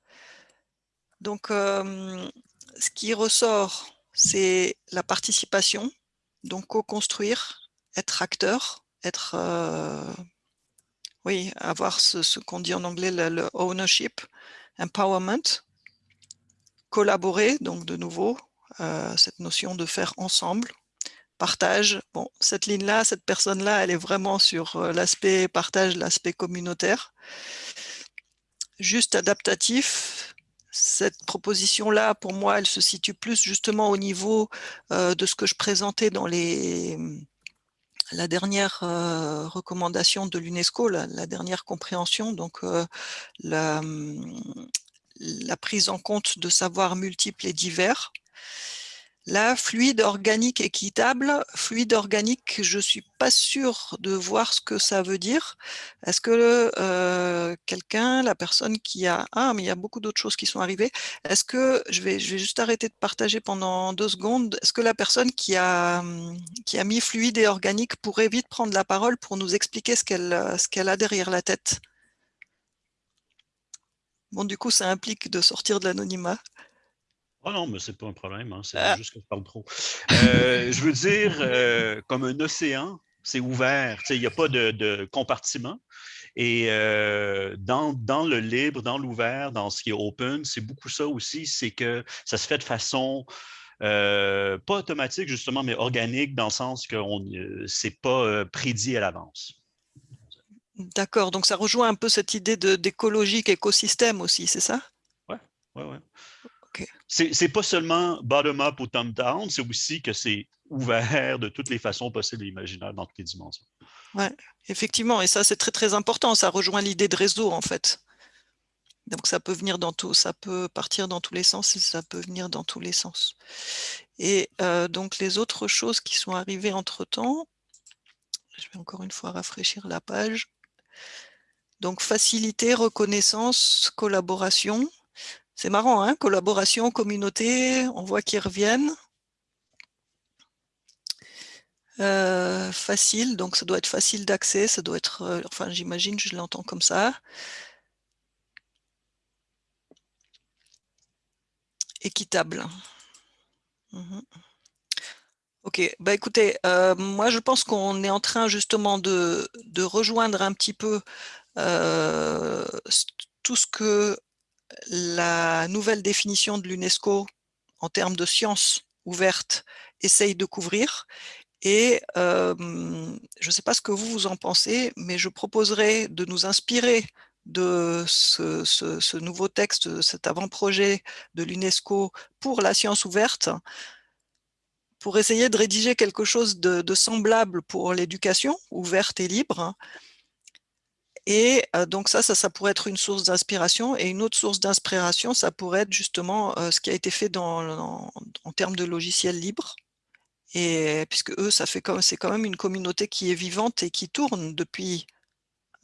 Donc, ce qui ressort, c'est la participation, donc co-construire, être acteur, être, oui, avoir ce, qu'on dit en anglais le, ownership, empowerment, collaborer, donc de nouveau, cette notion de faire ensemble, partage. Bon, cette ligne-là, cette personne-là, elle est vraiment sur l'aspect partage, l'aspect communautaire. Juste adaptatif, cette proposition-là, pour moi, elle se situe plus justement au niveau de ce que je présentais dans les, la dernière recommandation de l'UNESCO, la, dernière compréhension, donc la, prise en compte de savoirs multiples et divers. La fluide organique équitable, fluide organique, je ne suis pas sûre de voir ce que ça veut dire. Est-ce que euh, quelqu'un, la personne qui a... Ah, mais il y a beaucoup d'autres choses qui sont arrivées. Est-ce que, je vais, juste arrêter de partager pendant deux secondes, est-ce que la personne qui a, qui a mis fluide et organique pourrait vite prendre la parole pour nous expliquer ce qu'elle qu'elle a derrière la tête? Bon, du coup, ça implique de sortir de l'anonymat. Oh non, mais c'est pas un problème, hein, c'est ah. juste que je parle trop. Euh, je veux dire, euh, comme un océan, c'est ouvert, il n'y a pas de, compartiment. Et euh, dans, dans, le libre, dans l'ouvert, dans ce qui est open, c'est beaucoup ça aussi, c'est que ça se fait de façon pas automatique justement, mais organique dans le sens que ce n'est pas prédit à l'avance. D'accord, donc ça rejoint un peu cette idée d'écologique écosystème aussi, c'est ça? Oui, oui, oui. C'est pas seulement bottom-up ou top-down, c'est aussi que c'est ouvert de toutes les façons possibles et imaginables dans toutes les dimensions. Oui, effectivement, et ça c'est très très important, ça rejoint l'idée de réseau en fait. Donc ça peut venir dans tout, ça peut partir dans tous les sens et ça peut venir dans tous les sens. Et euh, donc les autres choses qui sont arrivées entre-temps, je vais encore une fois rafraîchir la page. Donc facilité, reconnaissance, collaboration. C'est marrant, hein collaboration, communauté, on voit qu'ils reviennent. Euh, facile, donc ça doit être facile d'accès, ça doit être, euh, enfin j'imagine, je l'entends comme ça. Équitable. Mhm. Ok, bah écoutez, euh, moi je pense qu'on est en train justement de, de rejoindre un petit peu tout ce que la nouvelle définition de l'UNESCO en termes de sciences ouvertes essaye de couvrir. Et je ne sais pas ce que vous, vous en pensez, mais je proposerai de nous inspirer de ce, nouveau texte, cet avant-projet de l'UNESCO pour la science ouverte, pour essayer de rédiger quelque chose de semblable pour l'éducation ouverte et libre, et donc ça, ça, pourrait être une source d'inspiration. Et une autre source d'inspiration, ça pourrait être justement ce qui a été fait en, termes de logiciels libres. Et puisque eux, ça fait c'est quand même une communauté qui est vivante et qui tourne depuis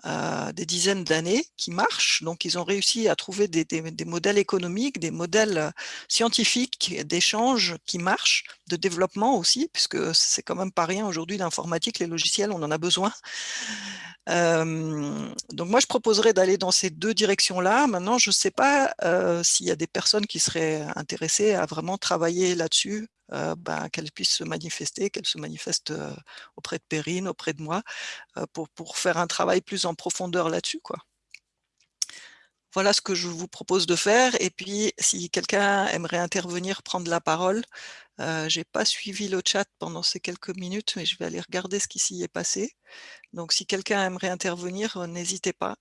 des dizaines d'années, qui marche. Donc, ils ont réussi à trouver des, modèles économiques, des modèles scientifiques d'échange qui marchent, de développement aussi, puisque c'est quand même pas rien aujourd'hui l'informatique, les logiciels, on en a besoin. donc, moi, je proposerais d'aller dans ces deux directions-là. Maintenant, je ne sais pas s'il y a des personnes qui seraient intéressées à vraiment travailler là-dessus, ben, qu'elles puissent se manifester, qu'elles se manifestent auprès de Perrine, auprès de moi, pour, pour, faire un travail plus en profondeur là-dessus. quoi. Voilà ce que je vous propose de faire. Et puis, si quelqu'un aimerait intervenir, prendre la parole, je n'ai pas suivi le chat pendant ces quelques minutes, mais je vais aller regarder ce qui s'y est passé. Donc, si quelqu'un aimerait intervenir, n'hésitez pas.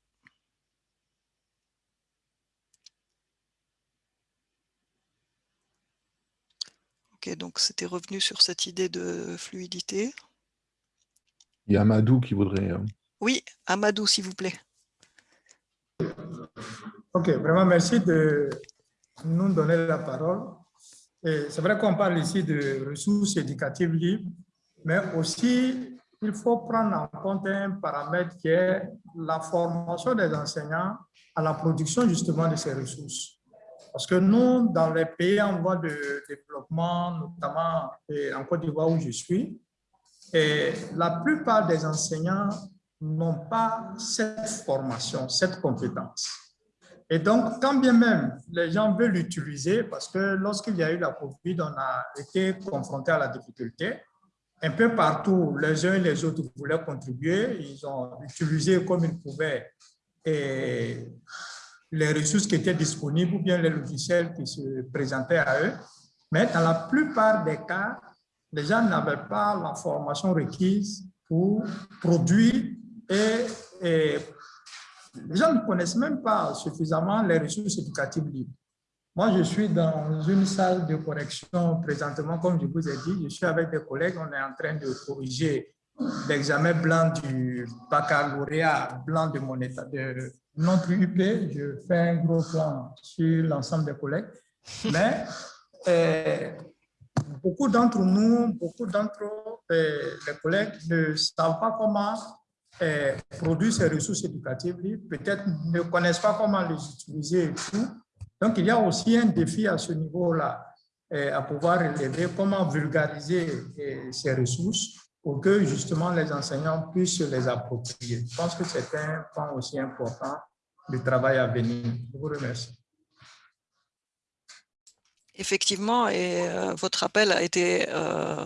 donc c'était revenu sur cette idée de fluidité. Il y a Amadou qui voudrait... Euh, oui, Amadou, s'il vous plaît. Ok, vraiment merci de nous donner la parole. C'est vrai qu'on parle ici de ressources éducatives libres, mais aussi il faut prendre en compte un paramètre qui est la formation des enseignants à la production justement de ces ressources. Parce que nous, dans les pays en voie de développement, notamment en Côte d'Ivoire où je suis, la plupart des enseignants n'ont pas cette formation, cette compétence. Et donc, quand bien même les gens veulent l'utiliser, parce que lorsqu'il y a eu la COVID, on a été confronté à la difficulté, un peu partout, les uns et les autres voulaient contribuer, ils ont utilisé comme ils pouvaient les ressources qui étaient disponibles ou bien les logiciels qui se présentaient à eux. Mais dans la plupart des cas, les gens n'avaient pas la formation requise pour produire et, et les gens ne connaissent même pas suffisamment les ressources éducatives libres. Moi, je suis dans une salle de correction présentement, comme je vous ai dit, je suis avec des collègues, on est en train de corriger l'examen blanc du baccalauréat blanc de mon état, de plus UP. Je fais un gros plan sur l'ensemble des collègues. Mais euh, beaucoup d'entre nous, beaucoup d'entre euh, les collègues ne savent pas comment euh, produire ces ressources éducatives peut-être ne connaissent pas comment les utiliser et tout. Donc, il y a aussi un défi à ce niveau-là, à pouvoir relever comment vulgariser ces ressources pour que justement les enseignants puissent les approprier. Je pense que c'est un point aussi important du travail à venir. Je vous remercie. Effectivement, et euh, votre appel a été euh,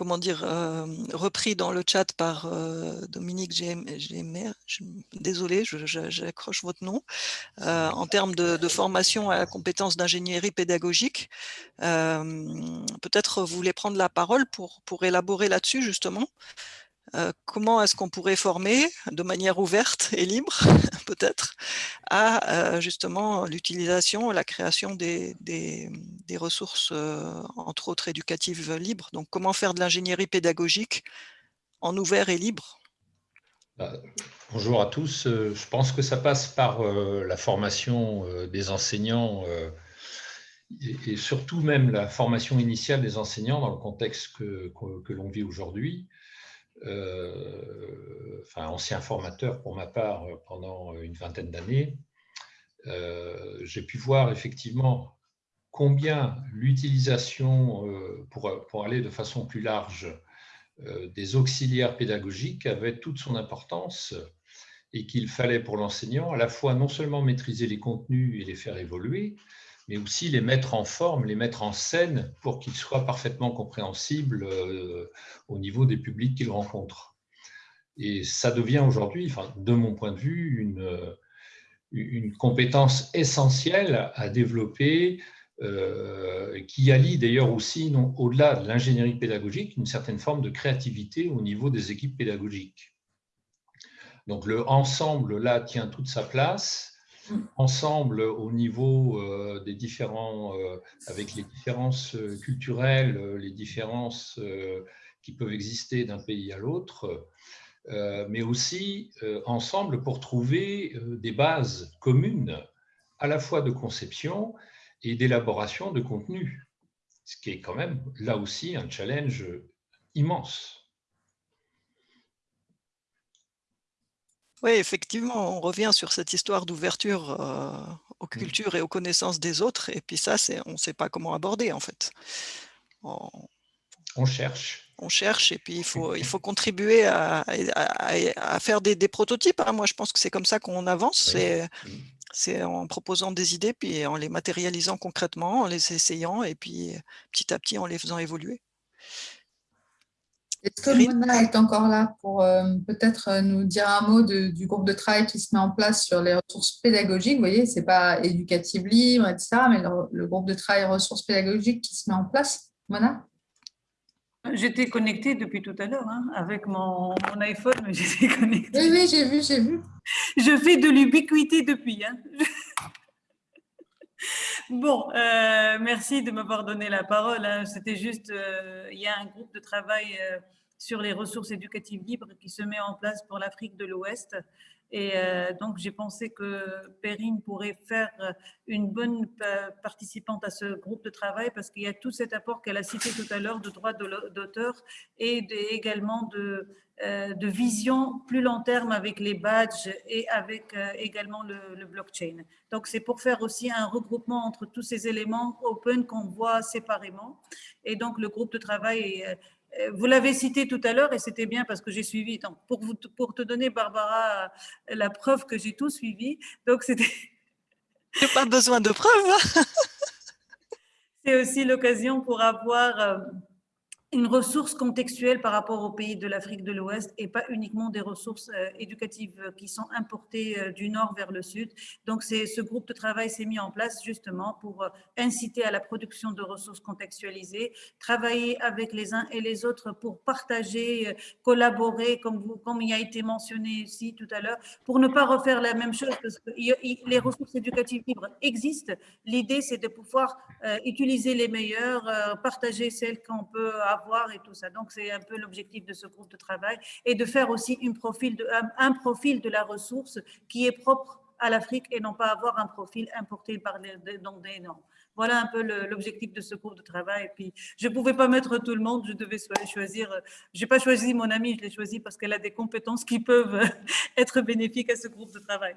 comment dire, euh, repris dans le chat par euh, Dominique Gémer, désolé, j'accroche votre nom, euh, en termes de, formation à la compétence d'ingénierie pédagogique. Peut-être vous voulez prendre la parole pour, pour élaborer là-dessus justement euh, comment est-ce qu'on pourrait former de manière ouverte et libre, peut-être, à euh, justement l'utilisation, la création des, ressources, euh, entre autres éducatives libres? Donc, comment faire de l'ingénierie pédagogique en ouvert et libre? Bah, Bonjour à tous. Je pense que ça passe par la formation des enseignants et, surtout même la formation initiale des enseignants dans le contexte que l'on vit aujourd'hui. Euh, enfin ancien formateur pour ma part euh, pendant une vingtaine d'années, euh, j'ai pu voir effectivement combien l'utilisation, pour, aller de façon plus large, des auxiliaires pédagogiques avait toute son importance et qu'il fallait pour l'enseignant à la fois non seulement maîtriser les contenus et les faire évoluer, mais aussi les mettre en forme, les mettre en scène pour qu'ils soient parfaitement compréhensibles euh, au niveau des publics qu'ils rencontrent. Et ça devient aujourd'hui, enfin, de mon point de vue, une, une compétence essentielle à développer, euh, qui allie d'ailleurs aussi, au-delà de l'ingénierie pédagogique, une certaine forme de créativité au niveau des équipes pédagogiques. Donc le ensemble, là, tient toute sa place ensemble au niveau euh, des différents, euh, avec les différences euh, culturelles, les différences qui peuvent exister d'un pays à l'autre, mais aussi ensemble pour trouver des bases communes à la fois de conception et d'élaboration de contenu, ce qui est quand même là aussi un challenge immense. Oui, effectivement, on revient sur cette histoire d'ouverture euh, aux mmh. cultures et aux connaissances des autres. Et puis ça, on ne sait pas comment aborder, en fait. On, cherche. On cherche et puis il faut, il faut contribuer à, faire des, prototypes. Hein. Moi, je pense que c'est comme ça qu'on avance. Mmh. C'est en proposant des idées, puis en les matérialisant concrètement, en les essayant, et puis petit à petit en les faisant évoluer. Est-ce que Mona est encore là pour euh, peut-être euh, nous dire un mot du groupe de travail qui se met en place sur les ressources pédagogiques? Vous voyez, ce n'est pas éducative libre, etc., mais le, groupe de travail ressources pédagogiques qui se met en place. Mona? J'étais connectée depuis tout à l'heure hein, avec mon, iPhone, j'étais connectée. Oui, oui, j'ai vu, j'ai vu. Je fais de l'ubiquité depuis. Hein. Bon, euh, merci de m'avoir donné la parole. Hein. C'était juste, euh, il y a un groupe de travail euh, sur les ressources éducatives libres qui se met en place pour l'Afrique de l'Ouest. Et donc, j'ai pensé que Perrine pourrait faire une bonne participante à ce groupe de travail parce qu'il y a tout cet apport qu'elle a cité tout à l'heure de droits d'auteur et également de euh, de vision plus long terme avec les badges et avec euh, également le, blockchain. Donc, c'est pour faire aussi un regroupement entre tous ces éléments open qu'on voit séparément. Et donc, le groupe de travail vous l'avez cité tout à l'heure et c'était bien parce que j'ai suivi. pour, vous, pour te donner, Barbara, la preuve que j'ai tout suivi. Donc, c'était. pas besoin de preuves. C'est aussi l'occasion pour avoir une ressource contextuelle par rapport aux pays de l'Afrique de l'Ouest et pas uniquement des ressources euh, éducatives qui sont importées euh, du nord vers le sud. Donc, ce groupe de travail s'est mis en place justement pour euh, inciter à la production de ressources contextualisées, travailler avec les uns et les autres pour partager, collaborer, comme, vous, comme il a été mentionné ici tout à l'heure, pour ne pas refaire la même chose parce que les ressources éducatives libres existent. L'idée, c'est de pouvoir utiliser les meilleures, partager celles qu'on peut avoir et tout ça. Donc, c'est un peu l'objectif de ce groupe de travail et de faire aussi un, profil de la ressource qui est propre à l'Afrique et non pas avoir un profil importé par les, dans des normes. Voilà un peu l'objectif de ce groupe de travail. Et puis, je ne pouvais pas mettre tout le monde, je devais choisir. Je n'ai pas choisi mon amie, je l'ai choisi parce qu'elle a des compétences qui peuvent être bénéfiques à ce groupe de travail.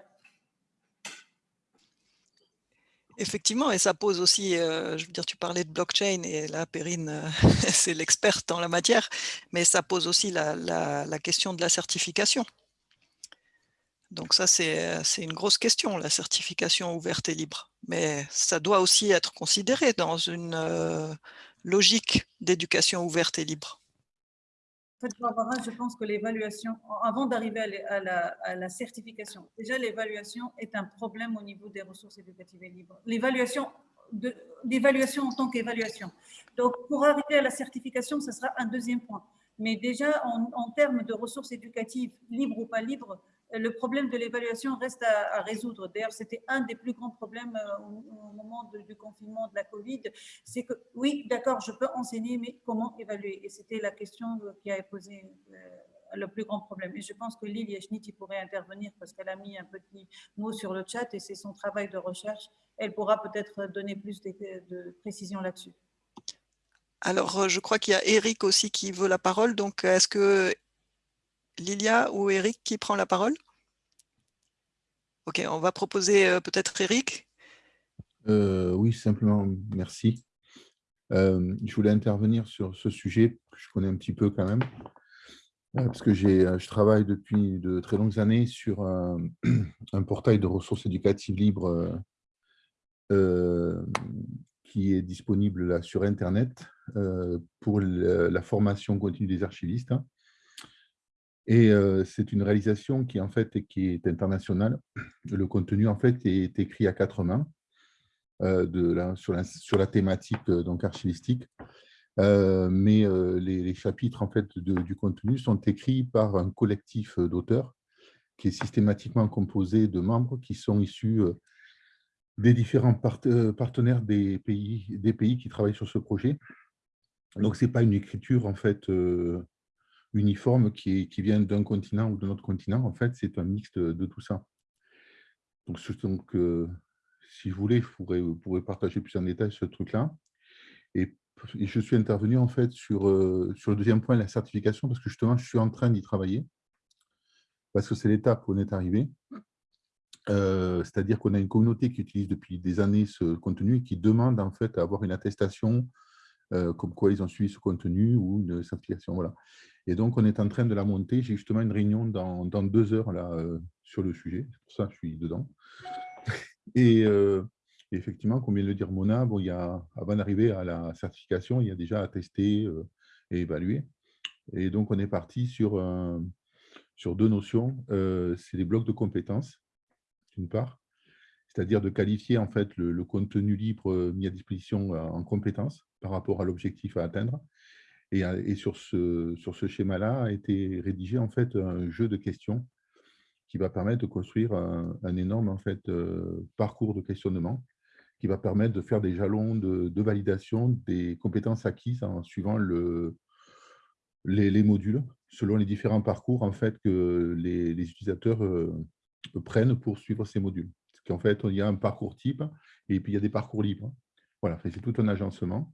Effectivement, et ça pose aussi, euh, je veux dire, tu parlais de blockchain et là, Perrine, euh, c'est l'experte en la matière, mais ça pose aussi la, question de la certification. Donc ça, c'est une grosse question, la certification ouverte et libre. Mais ça doit aussi être considéré dans une euh, logique d'éducation ouverte et libre fait, je pense que l'évaluation, avant d'arriver à, la, certification, déjà l'évaluation est un problème au niveau des ressources éducatives et libres. L'évaluation l'évaluation en tant qu'évaluation. Donc, pour arriver à la certification, ce sera un deuxième point. Mais déjà, en termes de ressources éducatives, libres ou pas libres, le problème de l'évaluation reste à, résoudre. D'ailleurs, c'était un des plus grands problèmes euh, au, moment du confinement de la Covid. C'est que, oui, d'accord, je peux enseigner, mais comment évaluer? Et c'était la question qui a posé euh, le plus grand problème. Et je pense que Lily Yeshnit pourrait intervenir parce qu'elle a mis un petit mot sur le chat et c'est son travail de recherche. Elle pourra peut-être donner plus de, de précision là-dessus. Alors, euh, je crois qu'il y a Eric aussi qui veut la parole. Donc, est-ce que Lilia ou Eric qui prend la parole? Ok, on va proposer euh, peut-être Eric. Euh, oui, simplement, merci. Euh, je voulais intervenir sur ce sujet que je connais un petit peu quand même, parce que je travaille depuis de très longues années sur un, portail de ressources éducatives libres qui est disponible sur Internet pour la formation continue des archivistes. Et c'est une réalisation qui, en fait, qui est internationale. Le contenu, en fait, est écrit à quatre mains de sur, la, sur, la, thématique donc, archivistique. mais les, chapitres en fait, du contenu sont écrits par un collectif d'auteurs qui est systématiquement composé de membres qui sont issus des différents partenaires des pays, des pays qui travaillent sur ce projet. Donc, ce n'est pas une écriture en fait, uniforme qui, qui vient d'un continent ou d'un autre continent. En fait, c'est un mix de, tout ça. Donc, donc euh, si vous voulez, vous pourrez, partager plus en détail ce truc-là. Et, je suis intervenu en fait sur, euh, sur le deuxième point, la certification, parce que justement, je suis en train d'y travailler, parce que c'est l'étape où on est arrivé. Euh, c'est-à-dire qu'on a une communauté qui utilise depuis des années ce contenu et qui demande en fait à avoir une attestation comme quoi ils ont suivi ce contenu ou une certification. Voilà. Et donc, on est en train de la monter. J'ai justement une réunion dans, deux heures là, euh, sur le sujet. C'est pour ça que je suis dedans. Euh, et effectivement, comme vient de le dire Mona, bon, il y a, avant d'arriver à la certification, il y a déjà à tester euh, et évaluer. Et donc, on est parti sur, sur deux notions. C'est les blocs de compétences, d'une part, c'est-à-dire de qualifier en fait le, contenu libre mis à disposition en compétences par rapport à l'objectif à atteindre. Et, sur ce, sur ce schéma-là a été rédigé en fait un jeu de questions qui va permettre de construire un, énorme en fait, euh, parcours de questionnement qui va permettre de faire des jalons de, validation des compétences acquises en suivant le, les, modules, selon les différents parcours en fait, que les, utilisateurs euh, prennent pour suivre ces modules. Parce qu'en fait, il y a un parcours type et puis il y a des parcours libres. Voilà, c'est tout un agencement.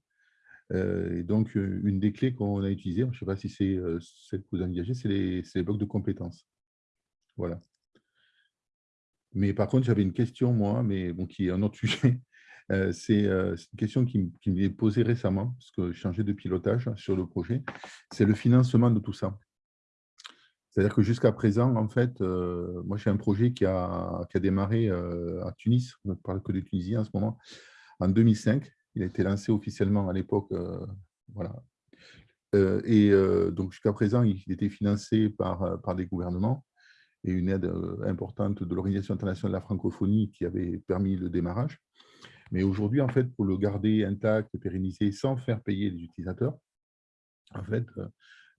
Euh, et donc, euh, une des clés qu'on a utilisées, je ne sais pas si c'est euh, celle que vous engagez, c'est les, blocs de compétences. Voilà. Mais par contre, j'avais une question, moi, mais qui est un autre sujet. c'est une question qui, qui m'est posée récemment, parce que j'ai changé de pilotage sur le projet, c'est le financement de tout ça. C'est-à-dire que jusqu'à présent, en fait, moi j'ai un projet qui a, qui a démarré à Tunis, on ne parle que de Tunisie en ce moment, en 2005. Il a été lancé officiellement à l'époque, voilà. et donc jusqu'à présent, il était financé par, par des gouvernements et une aide importante de l'Organisation internationale de la francophonie qui avait permis le démarrage. Mais aujourd'hui, en fait, pour le garder intact et pérenniser sans faire payer les utilisateurs, en fait,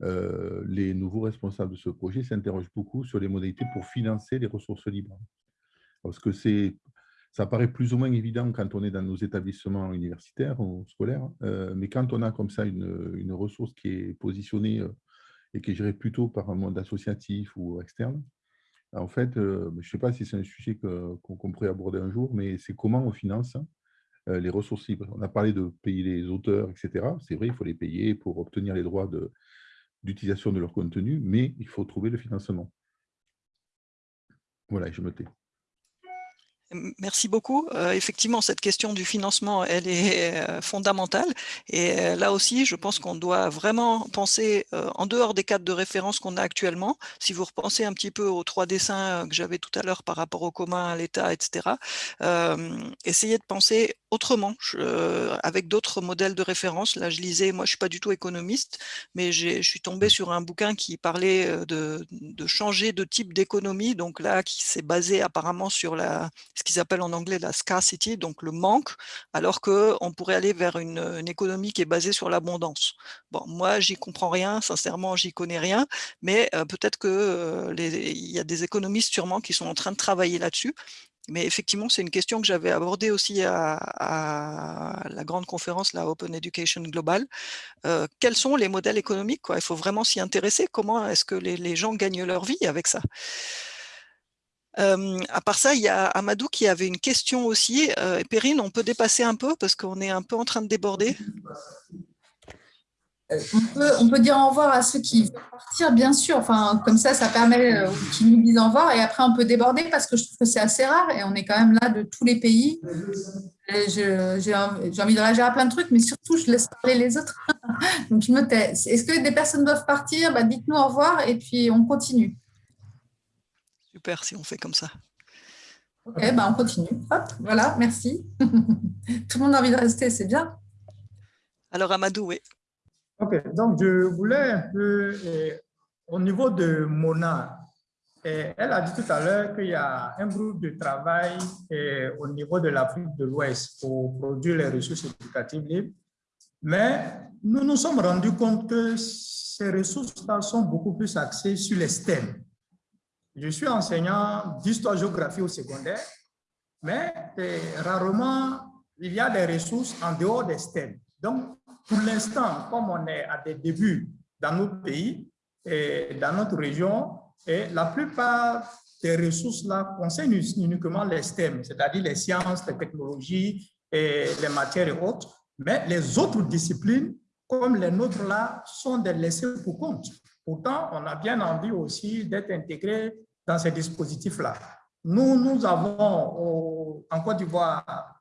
les nouveaux responsables de ce projet s'interrogent beaucoup sur les modalités pour financer les ressources libres. Parce que ça paraît plus ou moins évident quand on est dans nos établissements universitaires ou scolaires, mais quand on a comme ça une, une ressource qui est positionnée et qui est gérée plutôt par un monde associatif ou externe, en fait, je ne sais pas si c'est un sujet qu'on pourrait aborder un jour, mais c'est comment on finance les ressources libres. On a parlé de payer les auteurs, etc. C'est vrai, il faut les payer pour obtenir les droits de, d'utilisation de leur contenu, mais il faut trouver le financement. Voilà, je me tais. Merci beaucoup. Euh, effectivement, cette question du financement, elle est euh, fondamentale. Et euh, là aussi, je pense qu'on doit vraiment penser en dehors des cadres de référence qu'on a actuellement. Si vous repensez un petit peu aux trois dessins que j'avais tout à l'heure par rapport au commun, à l'État, etc., essayez de penser autrement, avec d'autres modèles de référence. Là, je lisais, moi, je suis pas du tout économiste, mais je suis tombé sur un bouquin qui parlait de changer de type d'économie. Donc là, qui s'est basé apparemment sur la ce qu'ils appellent en anglais la scarcity, donc le manque, alors qu'on pourrait aller vers une, économie qui est basée sur l'abondance. Bon, moi, j'y comprends rien, sincèrement, j'y connais rien, mais euh, peut-être qu'il euh, y a des économistes sûrement qui sont en train de travailler là-dessus. Mais effectivement, c'est une question que j'avais abordée aussi à, la grande conférence, la Open Education Global. Euh, quels sont les modèles économiques Il faut vraiment s'y intéresser. Comment est-ce que les gens gagnent leur vie avec ça? À part ça, il y a Amadou qui avait une question aussi. Euh, Perrine, on peut dépasser un peu parce qu'on est un peu en train de déborder. Euh, on, peut, dire au revoir à ceux qui veulent partir, bien sûr. Enfin, comme ça, ça permet euh, qu'ils nous disent au revoir. Et après, on peut déborder parce que je trouve que c'est assez rare et on est quand même là de tous les pays. J'ai envie de réagir à plein de trucs, mais surtout, je laisse parler les autres. Donc. Est-ce que des personnes doivent partir? Bah, Dites-nous au revoir et puis on continue. Super si on fait comme ça. Ok, bah on continue. Hop, voilà, merci. Tout le monde a envie de rester, c'est bien. Alors Amadou, oui. Ok, donc je voulais un peu, eh, au niveau de Mona, eh, elle a dit tout à l'heure qu'il y a un groupe de travail eh, au niveau de l'Afrique de l'Ouest pour produire les ressources éducatives libres, mais nous nous sommes rendus compte que ces ressources-là sont beaucoup plus axées sur les STEM. Je suis enseignant d'histoire-géographie au secondaire, mais rarement il y a des ressources en dehors des STEM. Donc, pour l'instant, comme on est à des débuts dans notre pays et dans notre région, et la plupart des ressources-là concernent uniquement les STEM, c'est-à-dire les sciences, les technologies et les matières et autres, mais les autres disciplines, comme les nôtres là, sont des laissés pour compte. Pourtant, on a bien envie aussi d'être intégré dans ces dispositifs-là. Nous, nous avons en Côte d'Ivoire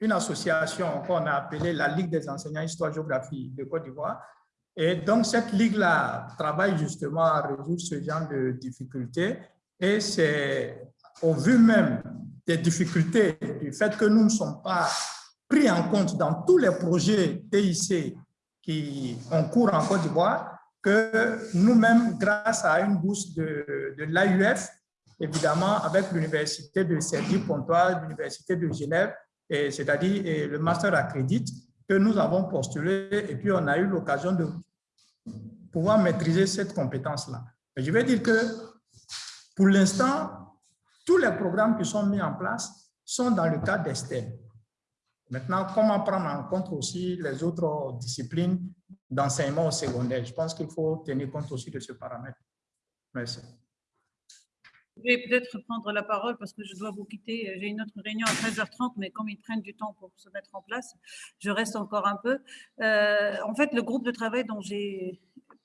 une association qu'on a appelée la Ligue des enseignants histoire-géographie de Côte d'Ivoire. Et donc, cette ligue-là travaille justement à résoudre ce genre de difficultés. Et c'est au vu même des difficultés, du fait que nous ne sommes pas pris en compte dans tous les projets TIC qui ont cours en Côte d'Ivoire, que nous-mêmes, grâce à une bourse de, de l'AUF, évidemment avec l'université de Cergy-Pontoise, l'université de Genève, c'est-à-dire le master accrédite, que nous avons postulé et puis on a eu l'occasion de pouvoir maîtriser cette compétence-là. Je vais dire que pour l'instant, tous les programmes qui sont mis en place sont dans le cadre d'Estelle. Maintenant, comment prendre en compte aussi les autres disciplines d'enseignement au secondaire Je pense qu'il faut tenir compte aussi de ce paramètre. Merci. Je vais peut-être prendre la parole parce que je dois vous quitter. J'ai une autre réunion à 13h30, mais comme ils prennent du temps pour se mettre en place, je reste encore un peu. Euh, en fait, le groupe de travail dont j'ai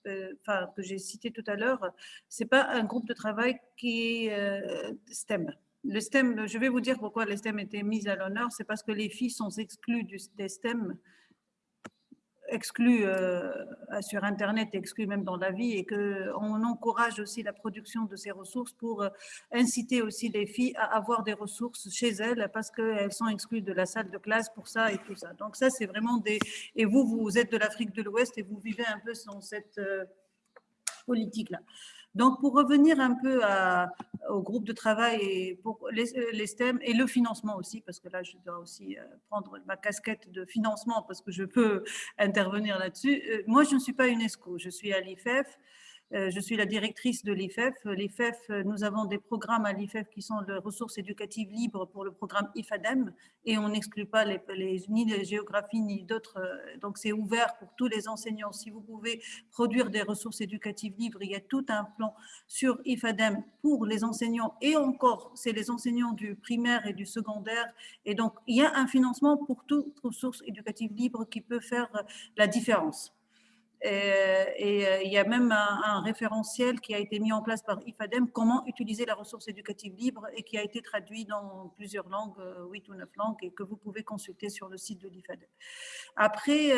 euh, que j'ai cité tout à l'heure, ce n'est pas un groupe de travail qui est euh, STEM. le STEM, je vais vous dire pourquoi les STEM étaient mis à l'honneur, c'est parce que les filles sont exclues du, des STEM exclus euh, sur Internet, exclus même dans la vie, et qu'on encourage aussi la production de ces ressources pour euh, inciter aussi les filles à avoir des ressources chez elles parce qu'elles sont exclues de la salle de classe pour ça et tout ça. Donc ça, c'est vraiment des... Et vous, vous êtes de l'Afrique de l'Ouest et vous vivez un peu dans cette euh, politique-là. Donc, pour revenir un peu au groupe de travail et pour les, STEM et le financement aussi, parce que là, je dois aussi euh, prendre ma casquette de financement parce que je peux intervenir là-dessus. Euh, moi, je ne suis pas UNESCO, je suis à l'IFEF. Euh, je suis la directrice de l'IFEF. L'IFEF, euh, nous avons des programmes à l'IFEF qui sont les ressources éducatives libres pour le programme IFADEM et on n'exclut pas les, ni les géographies ni d'autres. Euh, donc, c'est ouvert pour tous les enseignants. Si vous pouvez produire des ressources éducatives libres, il y a tout un plan sur IFADEM pour les enseignants et encore, c'est les enseignants du primaire et du secondaire. Et donc, il y a un financement pour toutes ressources éducatives libres qui peut faire la différence. Euh, et, euh, il y a même un, référentiel qui a été mis en place par IFADEM, comment utiliser la ressource éducative libre et qui a été traduit dans plusieurs langues, 8 euh, ou 9 langues, et que vous pouvez consulter sur le site de l'IFADEM. Après,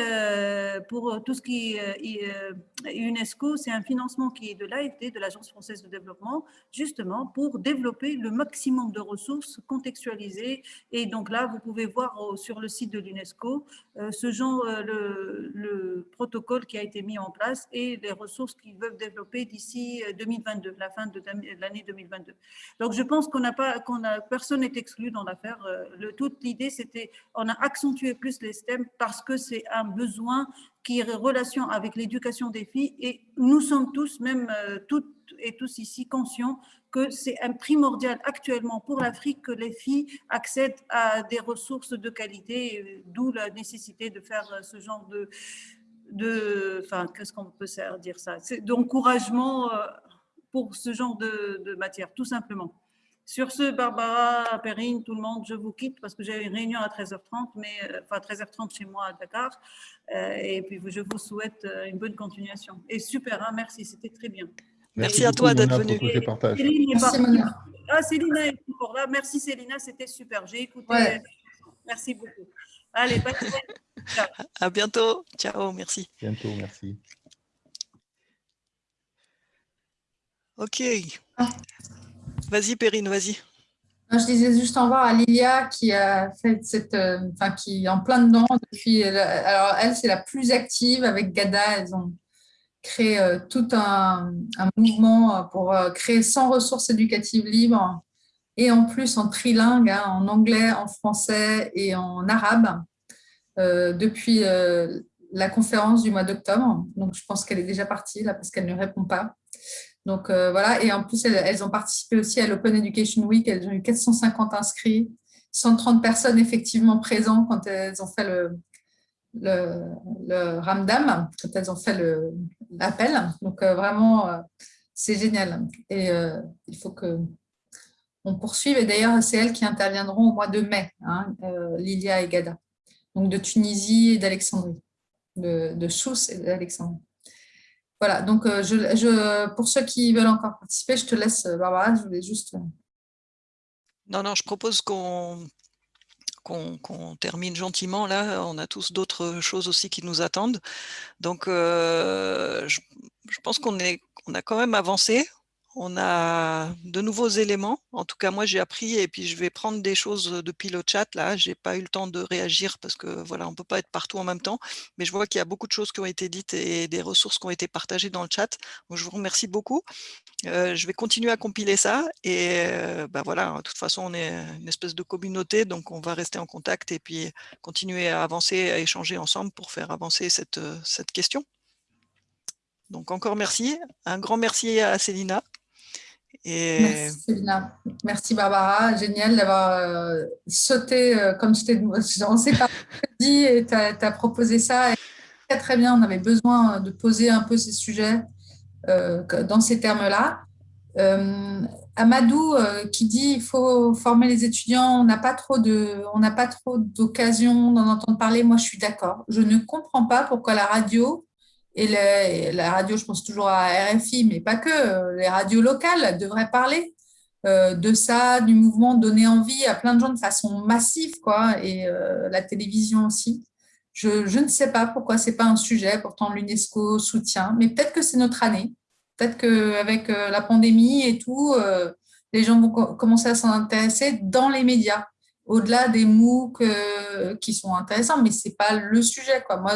pour tout ce qui est UNESCO, c'est un financement qui est de l'AFD, de l'Agence française de développement, justement pour développer le maximum de ressources contextualisées. Et donc là, vous pouvez voir sur le site de l'UNESCO ce genre, le, le protocole qui a été mis en place et les ressources qu'ils veulent développer d'ici 2022, euh, la fin de l'année 2022. Donc, je pense qu'on n'a pas, qu'on a, personne n'est exclu dans l'affaire. Euh, toute l'idée, c'était, on a accentué plus les STEM parce que c'est un besoin qui est en relation avec l'éducation des filles et nous sommes tous, même euh, toutes et tous ici, conscients que c'est un primordial actuellement pour l'Afrique que les filles accèdent à des ressources de qualité, d'où la nécessité de faire ce genre de, de, enfin, qu'est-ce qu'on peut dire ça, d'encouragement euh, pour ce genre de, matière, tout simplement. Sur ce, Barbara, Perrine, tout le monde, je vous quitte parce que j'ai une réunion à 13h30, mais, euh, enfin 13h30 chez moi à Dakar. Euh, et puis, je vous souhaite une bonne continuation. Et super, hein, merci, c'était très bien. Merci, à toi d'être venue. Céline Ah, Célina est encore là. Merci, Célina, c'était super. J'ai écouté. Merci beaucoup. Allez, bonne À bientôt. Ciao, merci. Bientôt, merci. Ok. Vas-y, Perrine, vas-y. Je disais juste au revoir à Lilia qui a fait cette, euh, enfin, qui est en plein dedans depuis. Alors elle, c'est la plus active avec Gada. Elles ont créé euh, tout un, mouvement pour euh, créer 100 ressources éducatives libres et en plus en trilingue, hein, en anglais, en français et en arabe. Euh, depuis euh, la conférence du mois d'octobre. Donc, je pense qu'elle est déjà partie là parce qu'elle ne répond pas. Donc, euh, voilà. Et en plus, elles, ont participé aussi à l'Open Education Week. Elles ont eu 450 inscrits, 130 personnes effectivement présentes quand elles ont fait le, Ramdam, quand elles ont fait l'appel. Donc, vraiment, c'est génial. Et il faut que on poursuive. Et d'ailleurs, c'est elles qui interviendront au mois de mai, hein, Lilia et Gada donc de Tunisie et d'Alexandrie, de, de Sousse et d'Alexandrie. Voilà, donc euh, pour ceux qui veulent encore participer, je te laisse, Barbara, je voulais juste… Euh, non, non, je propose qu'on qu'on termine gentiment là. On a tous d'autres choses aussi qui nous attendent. Donc, euh, je, je, pense qu'on on a quand même avancé on a de nouveaux éléments. En tout cas, moi, j'ai appris et puis je vais prendre des choses depuis le chat. Là, j'ai pas eu le temps de réagir parce que voilà, on peut pas être partout en même temps. Mais je vois qu'il y a beaucoup de choses qui ont été dites et des ressources qui ont été partagées dans le chat. je vous remercie beaucoup. Euh, je vais continuer à compiler ça et euh, bah voilà. De toute façon, on est une espèce de communauté, donc on va rester en contact et puis continuer à avancer, à échanger ensemble pour faire avancer cette, cette question. Donc encore merci. Un grand merci à Célina. Merci, Merci Barbara, génial d'avoir euh, sauté, euh, comme je on sait pas dit et tu as, proposé ça. très très bien, on avait besoin de poser un peu ces sujets euh, dans ces termes-là. Amadou qui dit il faut former les étudiants, on n'a pas trop de, on n'a pas trop d'occasion d'en entendre parler. Moi, je suis d'accord. Je ne comprends pas pourquoi la radio et la radio, je pense toujours à RFI, mais pas que, les radios locales devraient parler euh, de ça, du mouvement, donner envie à plein de gens de façon massive, quoi, et euh, la télévision aussi. Je, ne sais pas pourquoi ce n'est pas un sujet, pourtant l'UNESCO soutient, mais peut-être que c'est notre année. Peut-être qu'avec la pandémie et tout, les gens vont commencer à s'en intéresser dans les médias au-delà des MOOC qui sont intéressants, mais ce n'est pas le sujet. Quoi. Moi,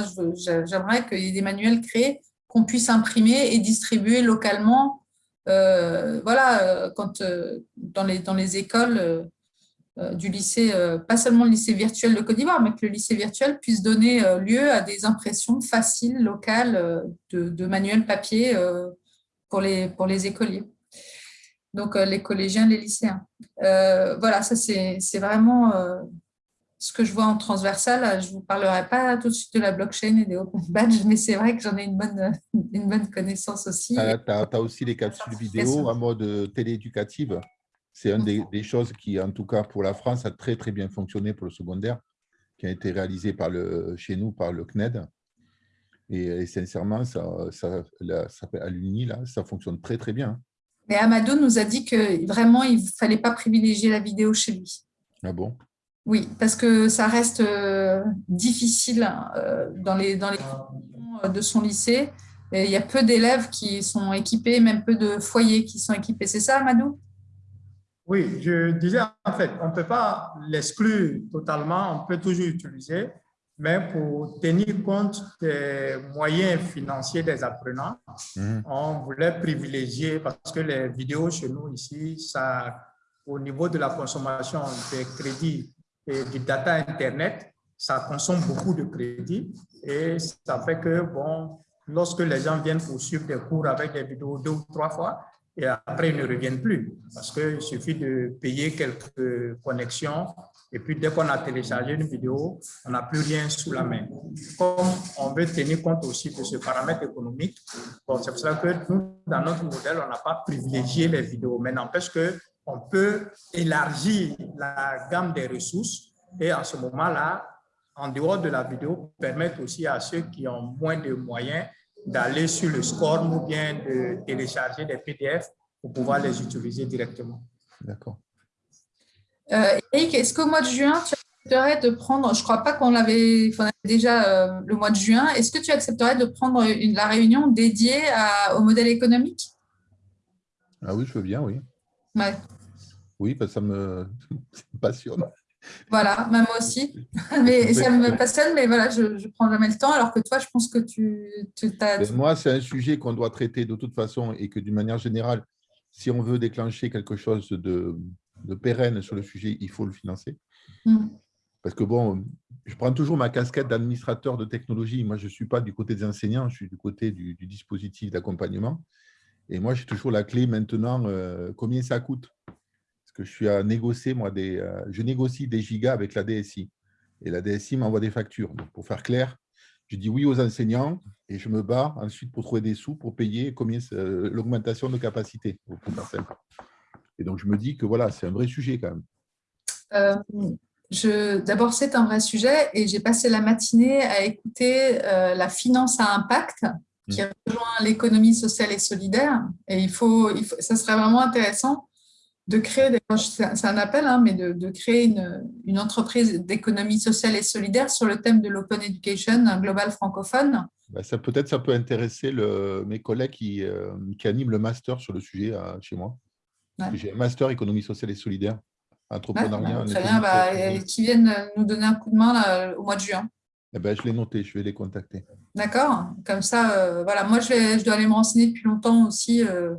j'aimerais qu'il y ait des manuels créés qu'on puisse imprimer et distribuer localement. Euh, voilà, euh, quand, euh, dans, les, écoles du lycée, pas seulement le lycée virtuel de Côte d'Ivoire, mais que le lycée virtuel puisse donner lieu à des impressions faciles, locales, de, manuels papier pour les écoliers donc les collégiens, les lycéens. voilà, ça c'est vraiment ce que je vois en transversal, je ne vous parlerai pas tout de suite de la blockchain et des open badges, mais c'est vrai que j'en ai une bonne, une bonne connaissance aussi. Tu as, aussi les capsules vidéo en mode télééducative. C'est une des, choses qui, en tout cas pour la France, a très très bien fonctionné pour le secondaire, qui a été réalisé par le, chez nous par le CNED. Et, sincèrement, ça, ça, ça, à l'UNI, là, ça fonctionne très très bien. Mais Amadou nous a dit que vraiment, il ne fallait pas privilégier la vidéo chez lui. Ah bon? Oui, parce que ça reste euh, difficile euh, dans les, dans les de son lycée. Et il y a peu d'élèves qui sont équipés, même peu de foyers qui sont équipés. C'est ça, Amadou Oui, je disais en fait, on ne peut pas l'exclure totalement, on peut toujours utiliser, mais pour tenir compte des moyens financiers des apprenants, mmh. on voulait privilégier, parce que les vidéos chez nous ici, ça, au niveau de la consommation des crédits et du data Internet, ça consomme beaucoup de crédit et ça fait que, bon, lorsque les gens viennent pour suivre des cours avec des vidéos deux ou trois fois, et après ils ne reviennent plus parce qu'il suffit de payer quelques connexions et puis dès qu'on a téléchargé une vidéo, on n'a plus rien sous la main. Comme on veut tenir compte aussi de ce paramètre économique, c'est pour ça que nous, dans notre modèle, on n'a pas privilégié les vidéos, mais n'empêche que on peut élargir la gamme des ressources et en ce moment-là, en dehors de la vidéo, permettre aussi à ceux qui ont moins de moyens d'aller sur le score ou bien de télécharger des PDF pour pouvoir les utiliser directement. D'accord. Euh, Eric, est-ce qu'au mois de juin, tu accepterais de prendre, je ne crois pas qu'on l'avait déjà euh, le mois de juin, est-ce que tu accepterais de prendre une, la réunion dédiée au modèle économique? Ah oui, je veux bien, oui. Ouais. Oui, parce que ça me, passionne. Voilà, moi aussi. mais ça me passionne, mais voilà, je ne prends jamais le temps, alors que toi, je pense que tu, tu as... Moi, c'est un sujet qu'on doit traiter de toute façon et que d'une manière générale, si on veut déclencher quelque chose de, de pérenne sur le sujet, il faut le financer. Mm. Parce que bon, je prends toujours ma casquette d'administrateur de technologie. Moi, je ne suis pas du côté des enseignants, je suis du côté du, du dispositif d'accompagnement. Et moi, j'ai toujours la clé maintenant, euh, combien ça coûte? Parce que je suis à négocier, moi, des, euh, je négocie des gigas avec la DSI. Et la DSI m'envoie des factures. Donc, pour faire clair, je dis oui aux enseignants et je me bats ensuite pour trouver des sous pour payer combien euh, l'augmentation de capacité. Et donc, je me dis que voilà, c'est un vrai sujet quand même. D'abord, c'est un vrai sujet et j'ai passé la matinée à écouter la finance à impact qui rejoint l'économie sociale et solidaire. Et il faut, il faut, ça serait vraiment intéressant de créer, c'est un appel, hein, mais de, de créer une, une entreprise d'économie sociale et solidaire sur le thème de l'open education global francophone. Bah, ça Peut-être ça peut intéresser le, mes collègues qui, euh, qui, animent le master sur le sujet euh, chez moi. J'ai un master économie sociale et solidaire, entrepreneuriat. très bien, bah, qui viennent nous donner un coup de main là, au mois de juin. Eh ben, je l'ai noté, je vais les contacter. D'accord. Comme ça, euh, voilà. Moi, je, vais, je, dois aller me renseigner depuis longtemps aussi. Euh,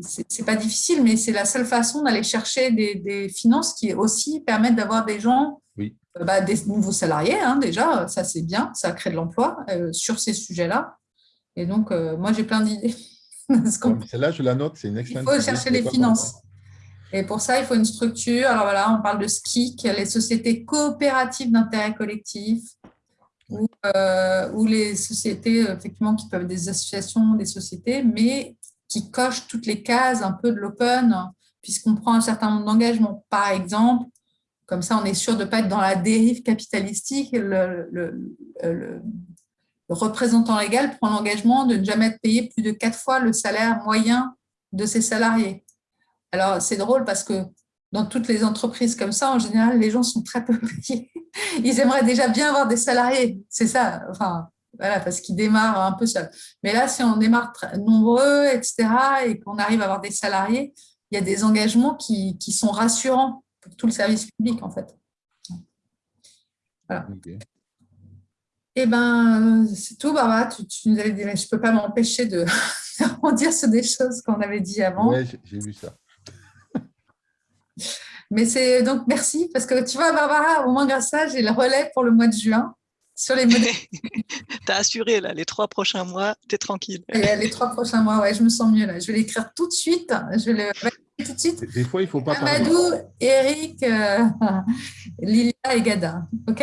c'est pas difficile, mais c'est la seule façon d'aller chercher des, des, finances qui aussi permettent d'avoir des gens, oui. euh, bah, des nouveaux salariés, hein, déjà. Ça, c'est bien. Ça crée de l'emploi euh, sur ces sujets-là. Et donc, euh, moi, j'ai plein d'idées. Celle-là, je la note. C'est une excellente Il faut chercher les finances. Et pour ça, il faut une structure. Alors voilà, on parle de SKIC, les sociétés coopératives d'intérêt collectif, ou, euh, les sociétés effectivement qui peuvent être des associations, des sociétés, mais qui cochent toutes les cases un peu de l'open, puisqu'on prend un certain nombre d'engagements. Par exemple, comme ça, on est sûr de ne pas être dans la dérive capitalistique. Le, le représentant légal prend l'engagement de ne jamais payé plus de quatre fois le salaire moyen de ses salariés Alors, c'est drôle parce que dans toutes les entreprises comme ça, en général, les gens sont très peu payés. Ils aimeraient déjà bien avoir des salariés. C'est ça. Enfin, voilà, parce qu'ils démarrent un peu seuls. Mais là, si on démarre nombreux, etc., et qu'on arrive à avoir des salariés, il y a des engagements qui, qui sont rassurants pour tout le service public, en fait. Voilà. Eh ben, c'est tout, Barbara. Tu, tu, nous avais dit, je ne peux pas m'empêcher de, dire sur des choses qu'on avait dit avant. Oui, j'ai vu ça. Mais c'est donc merci, parce que tu vois, Barbara, au moins grâce à ça, j'ai le relais pour le mois de juin sur les modèles. tu as assuré, là, les trois prochains mois, tu es tranquille. les trois prochains mois, ouais, je me sens mieux là. Je vais l'écrire tout de suite. Je vais le tout de suite. Des fois, il ne faut pas Amadou, Eric, euh, Lilia et Gada. OK?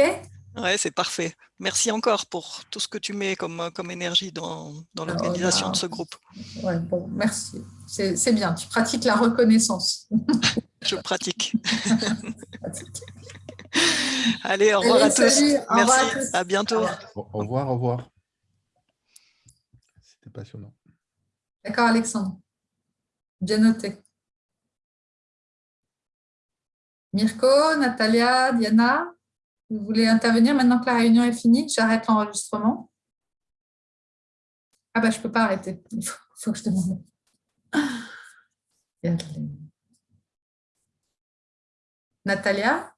Ouais, c'est parfait. Merci encore pour tout ce que tu mets comme, comme énergie dans, dans l'organisation de ce groupe. Ouais, bon, merci. C'est bien, tu pratiques la reconnaissance. Je pratique. Allez, au revoir à tous. Merci, à, bientôt. Au revoir, au revoir. C'était passionnant. D'accord, Alexandre. Bien noté. Mirko, Natalia, Diana, vous voulez intervenir maintenant que la réunion est finie J'arrête l'enregistrement? Ah bah je ne peux pas arrêter. Il faut, faut que je demande. Natalia?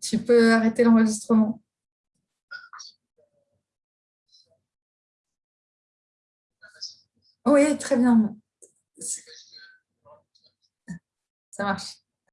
Tu peux arrêter l'enregistrement. Oui, très bien. Ça marche.